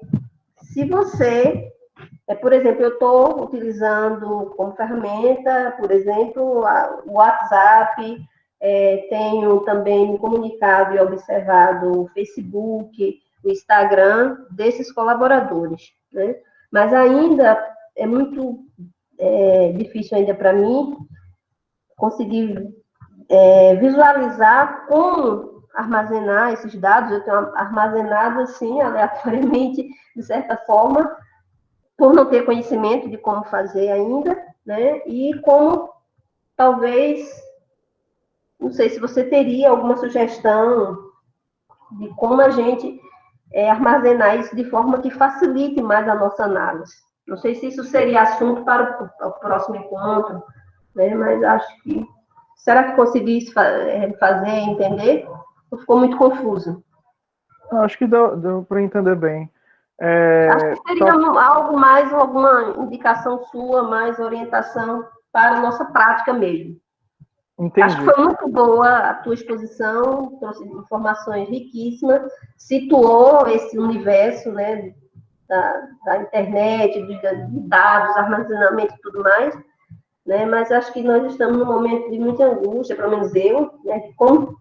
se você, é, por exemplo, eu estou utilizando como ferramenta, por exemplo, o WhatsApp, é, tenho também me comunicado e observado o Facebook, o Instagram desses colaboradores, né? Mas ainda é muito é, difícil ainda para mim conseguir é, visualizar como armazenar esses dados. Eu tenho armazenado, assim, aleatoriamente, de certa forma, por não ter conhecimento de como fazer ainda, né? E como, talvez, não sei se você teria alguma sugestão de como a gente é, armazenar isso de forma que facilite mais a nossa análise. Não sei se isso seria assunto para o, o próximo encontro, né? Mas acho que será que consegui eh, fazer entender? Ou ficou muito confuso? Acho que deu, deu para entender bem. É, acho que seria só... algo mais, alguma indicação sua, mais orientação para a nossa prática mesmo. Entendi. Acho que foi muito boa a tua exposição, trouxe informações riquíssimas, situou esse universo né, da, da internet, de, de dados, armazenamento e tudo mais, né? Mas acho que nós estamos num momento de muita angústia, pelo menos eu, né? De como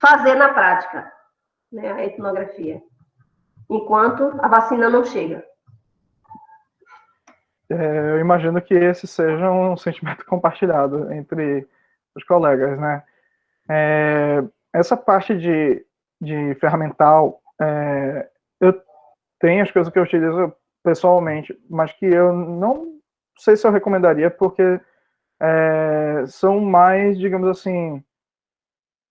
fazer na prática, né? A etnografia, enquanto a vacina não chega. É, eu imagino que esse seja um sentimento compartilhado entre os colegas, né? É, essa parte de, de ferramental, é, eu tenho as coisas que eu utilizo pessoalmente, mas que eu não sei se eu recomendaria, porque é, são mais, digamos assim,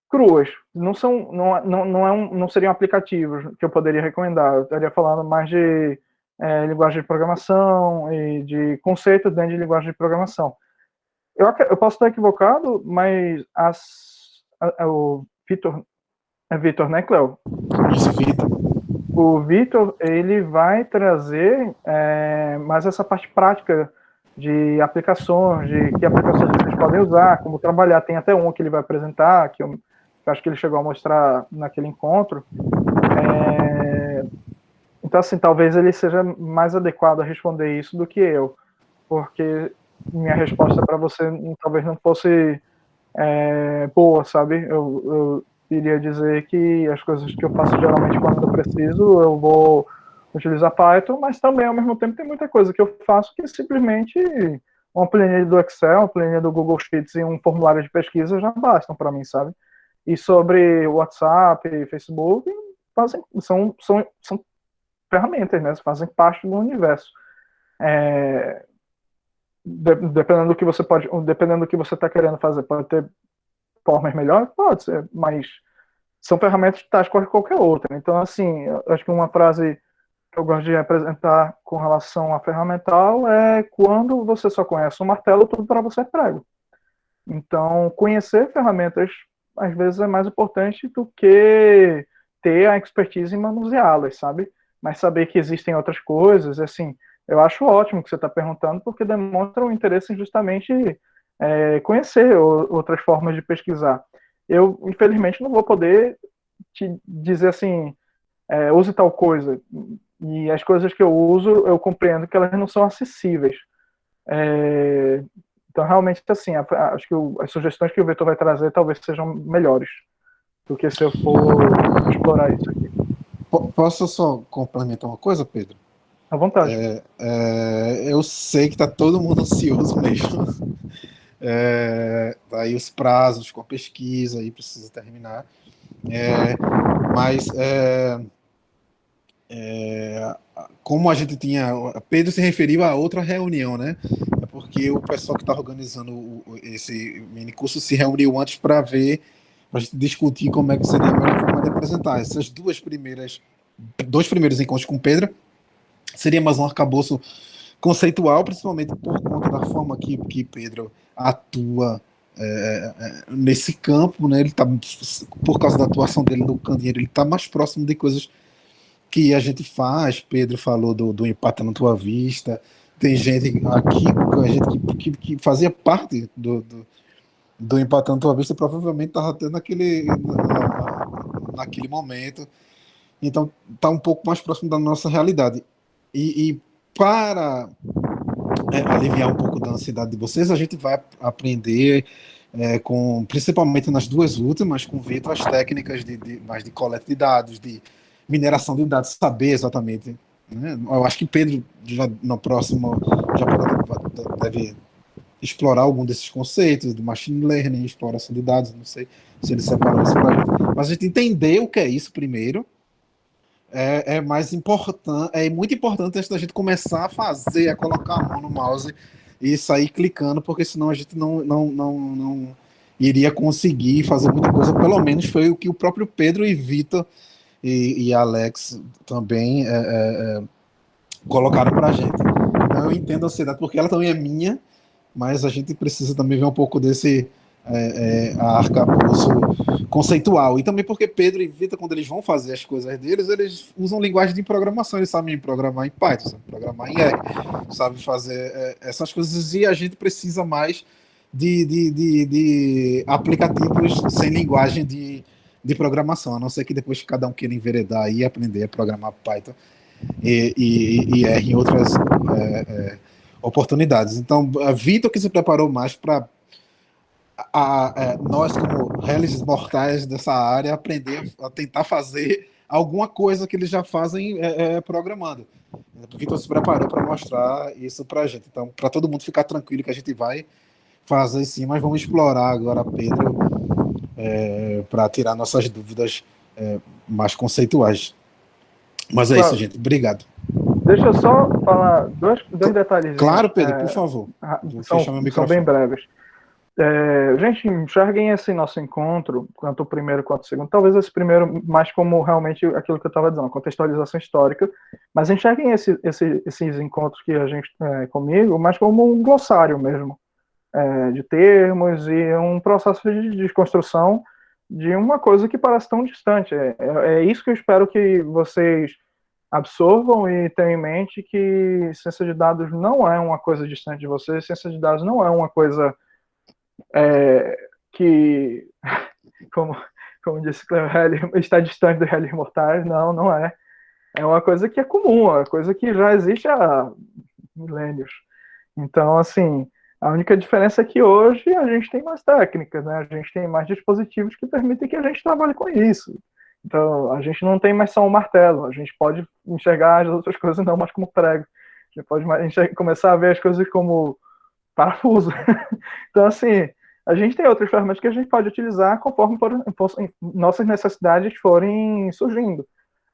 cruas. Não são, não, não, não, é um, não seriam aplicativos que eu poderia recomendar. Eu estaria falando mais de é, linguagem de programação e de conceitos dentro de linguagem de programação. Eu, eu posso estar equivocado, mas as, a, a, o Vitor, é Vitor, né, Cleo? Isso, Vitor. O Vitor, ele vai trazer é, mais essa parte prática de aplicações, de que aplicações vocês podem usar, como trabalhar. Tem até um que ele vai apresentar, que eu, que eu acho que ele chegou a mostrar naquele encontro. É, Então, assim, talvez ele seja mais adequado a responder isso do que eu, porque minha resposta para você talvez não fosse é, boa, sabe? Eu, eu iria dizer que as coisas que eu faço geralmente quando eu preciso, eu vou utilizar Python, mas também, ao mesmo tempo, tem muita coisa que eu faço que simplesmente uma planilha do Excel, uma planilha do Google Sheets e um formulário de pesquisa já bastam para mim, sabe? E sobre WhatsApp e Facebook, fazem, são, são, são ferramentas, né? Fazem parte do universo. É, de, dependendo do que você pode, dependendo do que você está querendo fazer, pode ter formas melhores, pode ser, mas são ferramentas tais qual qualquer outra. Então, assim, acho que uma frase que eu gosto de apresentar com relação a ferramental é quando você só conhece o martelo, tudo para você é prego. Então, conhecer ferramentas às vezes é mais importante do que ter a expertise em manuseá-las, sabe? Mas saber que existem outras coisas, assim, eu acho ótimo que você está perguntando, porque demonstra o interesse justamente é, conhecer outras formas de pesquisar. Eu, infelizmente, não vou poder te dizer assim, é, use tal coisa. E as coisas que eu uso, eu compreendo que elas não são acessíveis. É, então, realmente, assim, acho que as sugestões que o Vitor vai trazer talvez sejam melhores do que se eu for explorar isso aqui. Posso só complementar uma coisa, Pedro? À vontade. É, é, eu sei que está todo mundo ansioso mesmo. É, aí os prazos com a pesquisa aí precisa terminar. É, mas é, é, como a gente tinha. Pedro se referiu a outra reunião, né? É porque o pessoal que está organizando esse mini curso se reuniu antes para ver, para a gente discutir como é que seria a melhor forma de apresentar. Essas duas primeiras, dois primeiros encontros com Pedro seria mais um arcabouço conceitual, principalmente por conta da forma que, que Pedro atua é, é, nesse campo, né? Ele tá, por causa da atuação dele no candeeiro, ele está mais próximo de coisas que a gente faz. Pedro falou do, do empate na tua vista. Tem gente aqui, gente que, que, que fazia parte do, do, do empate na tua vista, provavelmente estava tendo naquele, na, naquele momento. Então, está um pouco mais próximo da nossa realidade. E, e para é, aliviar um pouco da ansiedade de vocês, a gente vai aprender é, com, principalmente nas duas últimas, com Vitor, as técnicas de, de, mais de coleta de dados, de mineração de dados, saber exatamente. Né? Eu acho que Pedro, já no próximo, já pode, deve explorar algum desses conceitos do machine learning, exploração de dados, não sei se ele separou isso para gente. Mas a gente entender o que é isso primeiro, é, é, mais importante, é muito importante antes da gente começar a fazer, a colocar a mão no mouse e sair clicando, porque senão a gente não, não, não, não iria conseguir fazer muita coisa. Pelo menos foi o que o próprio Pedro e Vitor e, e Alex também é, é, é colocaram para a gente. Então eu entendo a ansiedade, porque ela também é minha, mas a gente precisa também ver um pouco desse é, é, arcabouço conceitual. E também porque Pedro e Vitor, quando eles vão fazer as coisas deles, eles usam linguagem de programação, eles sabem programar em Python, sabem programar em R, sabem fazer é, essas coisas, e a gente precisa mais de, de, de, de aplicativos sem linguagem de, de programação, a não ser que depois cada um queira enveredar e aprender a programar Python e, e, e R em outras é, é, oportunidades. Então, Vitor que se preparou mais para a, a, nós, como réis mortais dessa área, aprender a tentar fazer alguma coisa que eles já fazem é, é, programando. O Vitor se preparou para mostrar isso para a gente. Então, para todo mundo ficar tranquilo que a gente vai fazer sim, mas vamos explorar agora, Pedro, é, para tirar nossas dúvidas é, mais conceituais. Mas é claro. isso, gente. Obrigado. Deixa eu só falar dois, dois detalhes. Claro, Pedro, por favor. Vou são, são bem breves. É, gente, enxerguem esse nosso encontro, tanto o primeiro quanto o segundo, talvez esse primeiro mais como realmente aquilo que eu estava dizendo, contextualização histórica, mas enxerguem esse, esse, esses encontros que a gente, é, comigo, mais como um glossário mesmo, é, de termos e um processo de desconstrução de uma coisa que parece tão distante. É, é, é isso que eu espero que vocês absorvam e tenham em mente que ciência de dados não é uma coisa distante de vocês, ciência de dados não é uma coisa é, que, como, como disse Cleo está distante do realismo mortais, não, não é. é uma coisa que é comum, é uma coisa que já existe há milênios. Então, assim, a única diferença é que hoje a gente tem mais técnicas, né? A gente tem mais dispositivos que permitem que a gente trabalhe com isso. Então, a gente não tem mais só um martelo, a gente pode enxergar as outras coisas não mais como prego. A gente pode começar a ver as coisas como parafuso. então, assim, a gente tem outras ferramentas que a gente pode utilizar conforme for, nossas necessidades forem surgindo.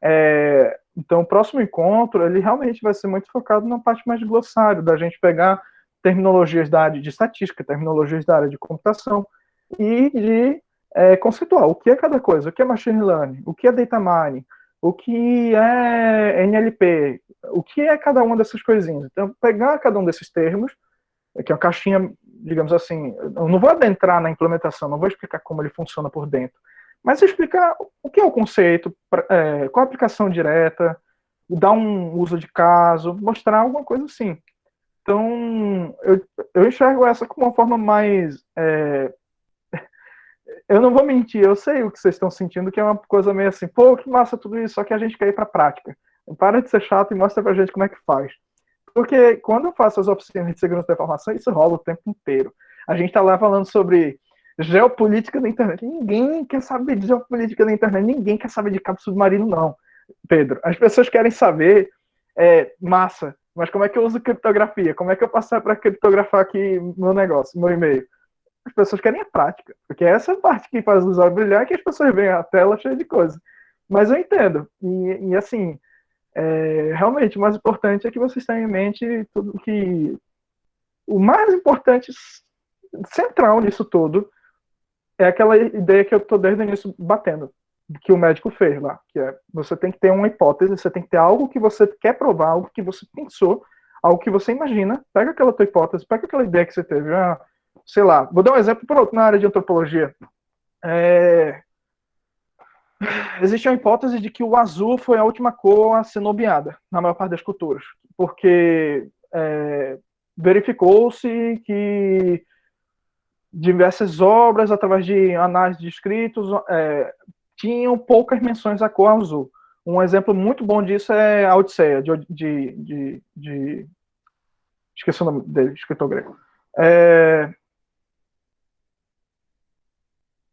É, então, o próximo encontro, ele realmente vai ser muito focado na parte mais de glossário, da gente pegar terminologias da área de estatística, terminologias da área de computação, e de é, conceituar o que é cada coisa, o que é machine learning, o que é data mining, o que é NLP, o que é cada uma dessas coisinhas. Então, pegar cada um desses termos, que é uma caixinha, digamos assim, eu não vou adentrar na implementação, não vou explicar como ele funciona por dentro, mas explicar o que é o conceito, é, qual a aplicação direta, dar um uso de caso, mostrar alguma coisa assim. Então, eu, eu enxergo essa como uma forma mais. É... Eu não vou mentir, eu sei o que vocês estão sentindo, que é uma coisa meio assim, pô, que massa tudo isso, só que a gente quer ir para a prática. Para de ser chato e mostra pra gente como é que faz. Porque quando eu faço as oficinas de segurança da informação, isso rola o tempo inteiro. A gente está lá falando sobre geopolítica da internet. Ninguém quer saber de geopolítica da internet, ninguém quer saber de cabo submarino, não, Pedro. As pessoas querem saber, é, massa, mas como é que eu uso criptografia? Como é que eu passo para criptografar aqui meu negócio, meu e-mail? As pessoas querem a prática, porque essa é a parte que faz o usuário brilhar, que as pessoas veem a tela cheia de coisa. Mas eu entendo. E, e assim, é, realmente, o mais importante é que vocês tenham em mente tudo que. O mais importante, central nisso tudo, é aquela ideia que eu estou desde o início batendo, que o médico fez lá, que é você tem que ter uma hipótese, você tem que ter algo que você quer provar, algo que você pensou, algo que você imagina, pega aquela tua hipótese, pega aquela ideia que você teve, ah, sei lá, vou dar um exemplo na área de antropologia. É... Existe a hipótese de que o azul foi a última cor a ser nomeada na maior parte das culturas, porque é, verificou-se que diversas obras, através de análise de escritos, é, tinham poucas menções à cor azul. Um exemplo muito bom disso é a Odisseia, de, de, de, de esqueci o nome dele, escritor grego. É...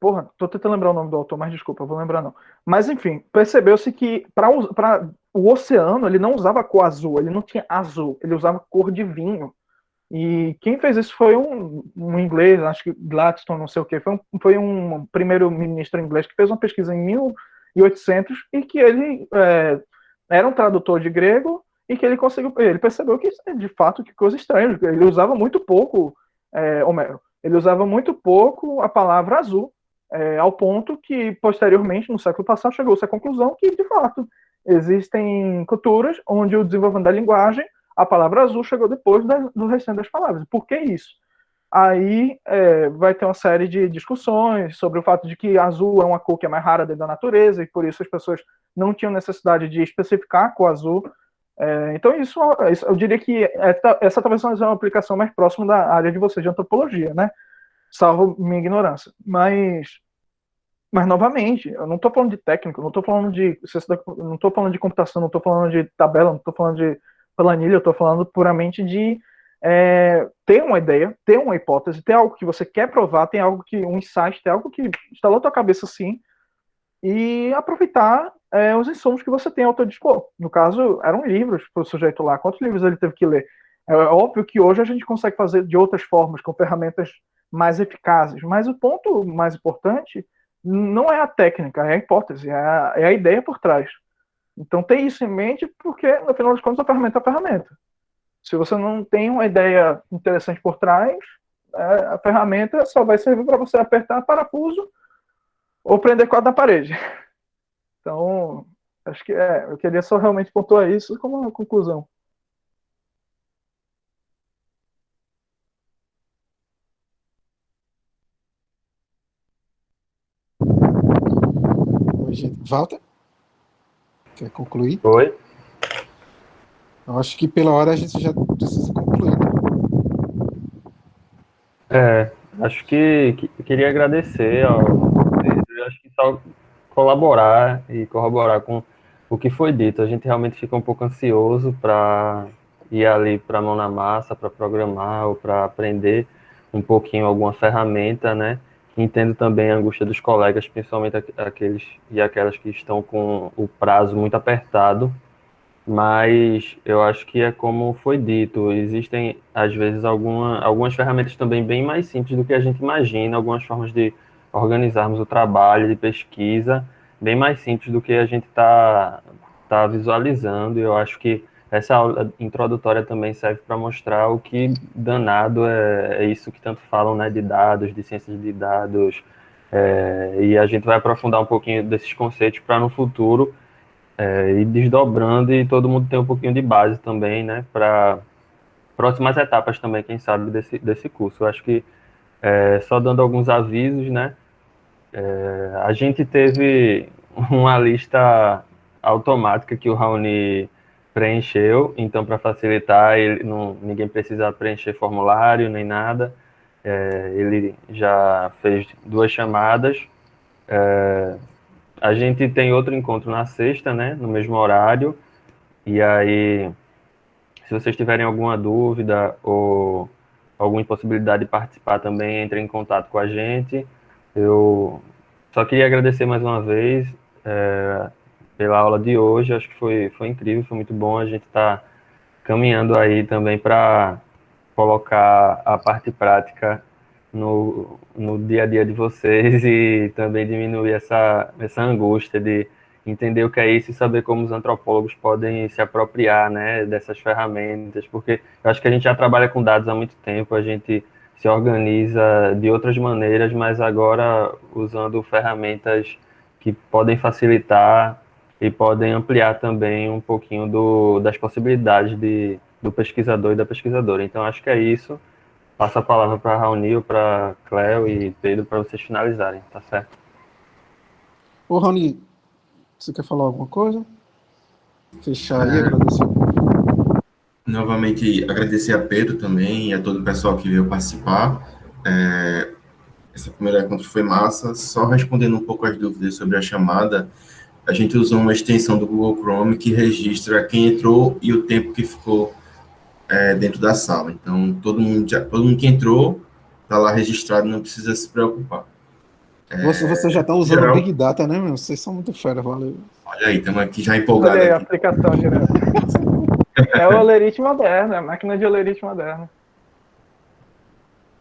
Porra, tô tentando lembrar o nome do autor, mas desculpa, vou lembrar não. Mas enfim, percebeu-se que para o oceano ele não usava cor azul, ele não tinha azul, ele usava cor de vinho. E quem fez isso foi um, um inglês, acho que Gladstone, não sei o que, foi um, foi um primeiro-ministro inglês que fez uma pesquisa em 1800 e que ele é, era um tradutor de grego e que ele conseguiu, ele percebeu que de fato que coisa estranha, ele usava muito pouco é, Homero, ele usava muito pouco a palavra azul, é, ao ponto que posteriormente no século passado chegou-se à conclusão que de fato existem culturas onde o desenvolvimento da linguagem a palavra azul chegou depois da, do restante das palavras. Por que isso? Aí é, vai ter uma série de discussões sobre o fato de que azul é uma cor que é mais rara dentro da natureza e por isso as pessoas não tinham necessidade de especificar a cor azul. É, então isso, eu diria que essa, essa talvez seja uma aplicação mais próxima da área de você de antropologia, né? Salvo minha ignorância. Mas, mas novamente, eu não estou falando de técnico, não estou falando de não estou falando de computação, não estou falando de tabela, não estou falando de planilha, eu estou falando puramente de é, ter uma ideia, ter uma hipótese, ter algo que você quer provar, tem algo que, um insight, ter algo que está na tua cabeça assim, e aproveitar é, os insumos que você tem ao teu dispor. No caso, eram livros para o sujeito lá. Quantos livros ele teve que ler? É óbvio que hoje a gente consegue fazer de outras formas, com ferramentas mais eficazes, mas o ponto mais importante não é a técnica, é a hipótese, é a, é a ideia por trás. Então tem isso em mente, porque no final das contas a ferramenta é a ferramenta. Se você não tem uma ideia interessante por trás, é, a ferramenta só vai servir para você apertar parafuso ou prender quadro na parede. Então, acho que é, eu queria só realmente pontuar isso como uma conclusão. Walter? Quer concluir? Oi. Eu acho que pela hora a gente já precisa concluir. Né? É, acho que, que queria agradecer ao Pedro, acho que só colaborar e corroborar com o que foi dito. A gente realmente fica um pouco ansioso para ir ali para a mão na massa, para programar ou para aprender um pouquinho alguma ferramenta, né? Entendo também a angústia dos colegas, principalmente aqueles e aquelas que estão com o prazo muito apertado, mas eu acho que é como foi dito, existem às vezes alguma, algumas ferramentas também bem mais simples do que a gente imagina, algumas formas de organizarmos o trabalho de pesquisa, bem mais simples do que a gente está tá visualizando, eu acho que essa aula introdutória também serve para mostrar o que danado é, é, isso que tanto falam, né, de dados, de ciências de dados, é, e a gente vai aprofundar um pouquinho desses conceitos para no futuro é, ir desdobrando e todo mundo ter um pouquinho de base também, né, para próximas etapas também, quem sabe, desse, desse curso. Eu acho que, é, só dando alguns avisos, né, é, a gente teve uma lista automática que o Raoni preencheu, então para facilitar, ele não, ninguém precisa preencher formulário nem nada. É, ele já fez duas chamadas. É, a gente tem outro encontro na sexta, né, no mesmo horário. E aí, se vocês tiverem alguma dúvida ou alguma impossibilidade de participar também, entre em contato com a gente. Eu só queria agradecer mais uma vez. É, pela aula de hoje. Acho que foi, foi incrível, foi muito bom. A gente está caminhando aí também para colocar a parte prática no, no dia a dia de vocês e também diminuir essa, essa angústia de entender o que é isso e saber como os antropólogos podem se apropriar né, dessas ferramentas, porque eu acho que a gente já trabalha com dados há muito tempo, a gente se organiza de outras maneiras, mas agora usando ferramentas que podem facilitar e podem ampliar também um pouquinho do, das possibilidades de, do pesquisador e da pesquisadora. Então, acho que é isso. Passo a palavra para Raoni, para Cléo e Pedro para vocês finalizarem, tá certo? Ô, Raoni, você quer falar alguma coisa? Fechar aí, é... agradecer. Novamente, agradecer a Pedro também e a todo o pessoal que veio participar. É, essa primeira encontro foi massa. Só respondendo um pouco as dúvidas sobre a chamada, a gente usou uma extensão do Google Chrome que registra quem entrou e o tempo que ficou é, dentro da sala. Então, todo mundo, já, todo mundo que entrou está lá registrado, não precisa se preocupar. É, você, você já está usando geral, Big Data, né, meu? Vocês são muito fera, valeu. Olha aí, estamos aqui já empolgados. Olha aí, a aplicação direta. é o Olerite moderno, é a máquina de Olerite moderno.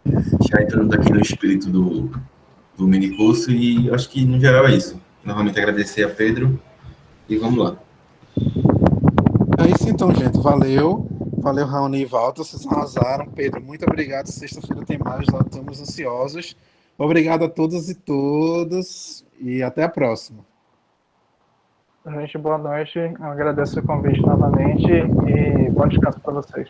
Já entrando aqui no espírito do, do mini curso e acho que, no geral, é isso novamente agradecer a Pedro e vamos lá. É isso então, gente. Valeu. Valeu, Raoni e Walter. Vocês arrasaram. Pedro, muito obrigado. Sexta-feira tem mais, nós estamos ansiosos. Obrigado a todos e todas e até a próxima. Gente, boa noite. Eu agradeço o convite novamente e bom descanso para vocês.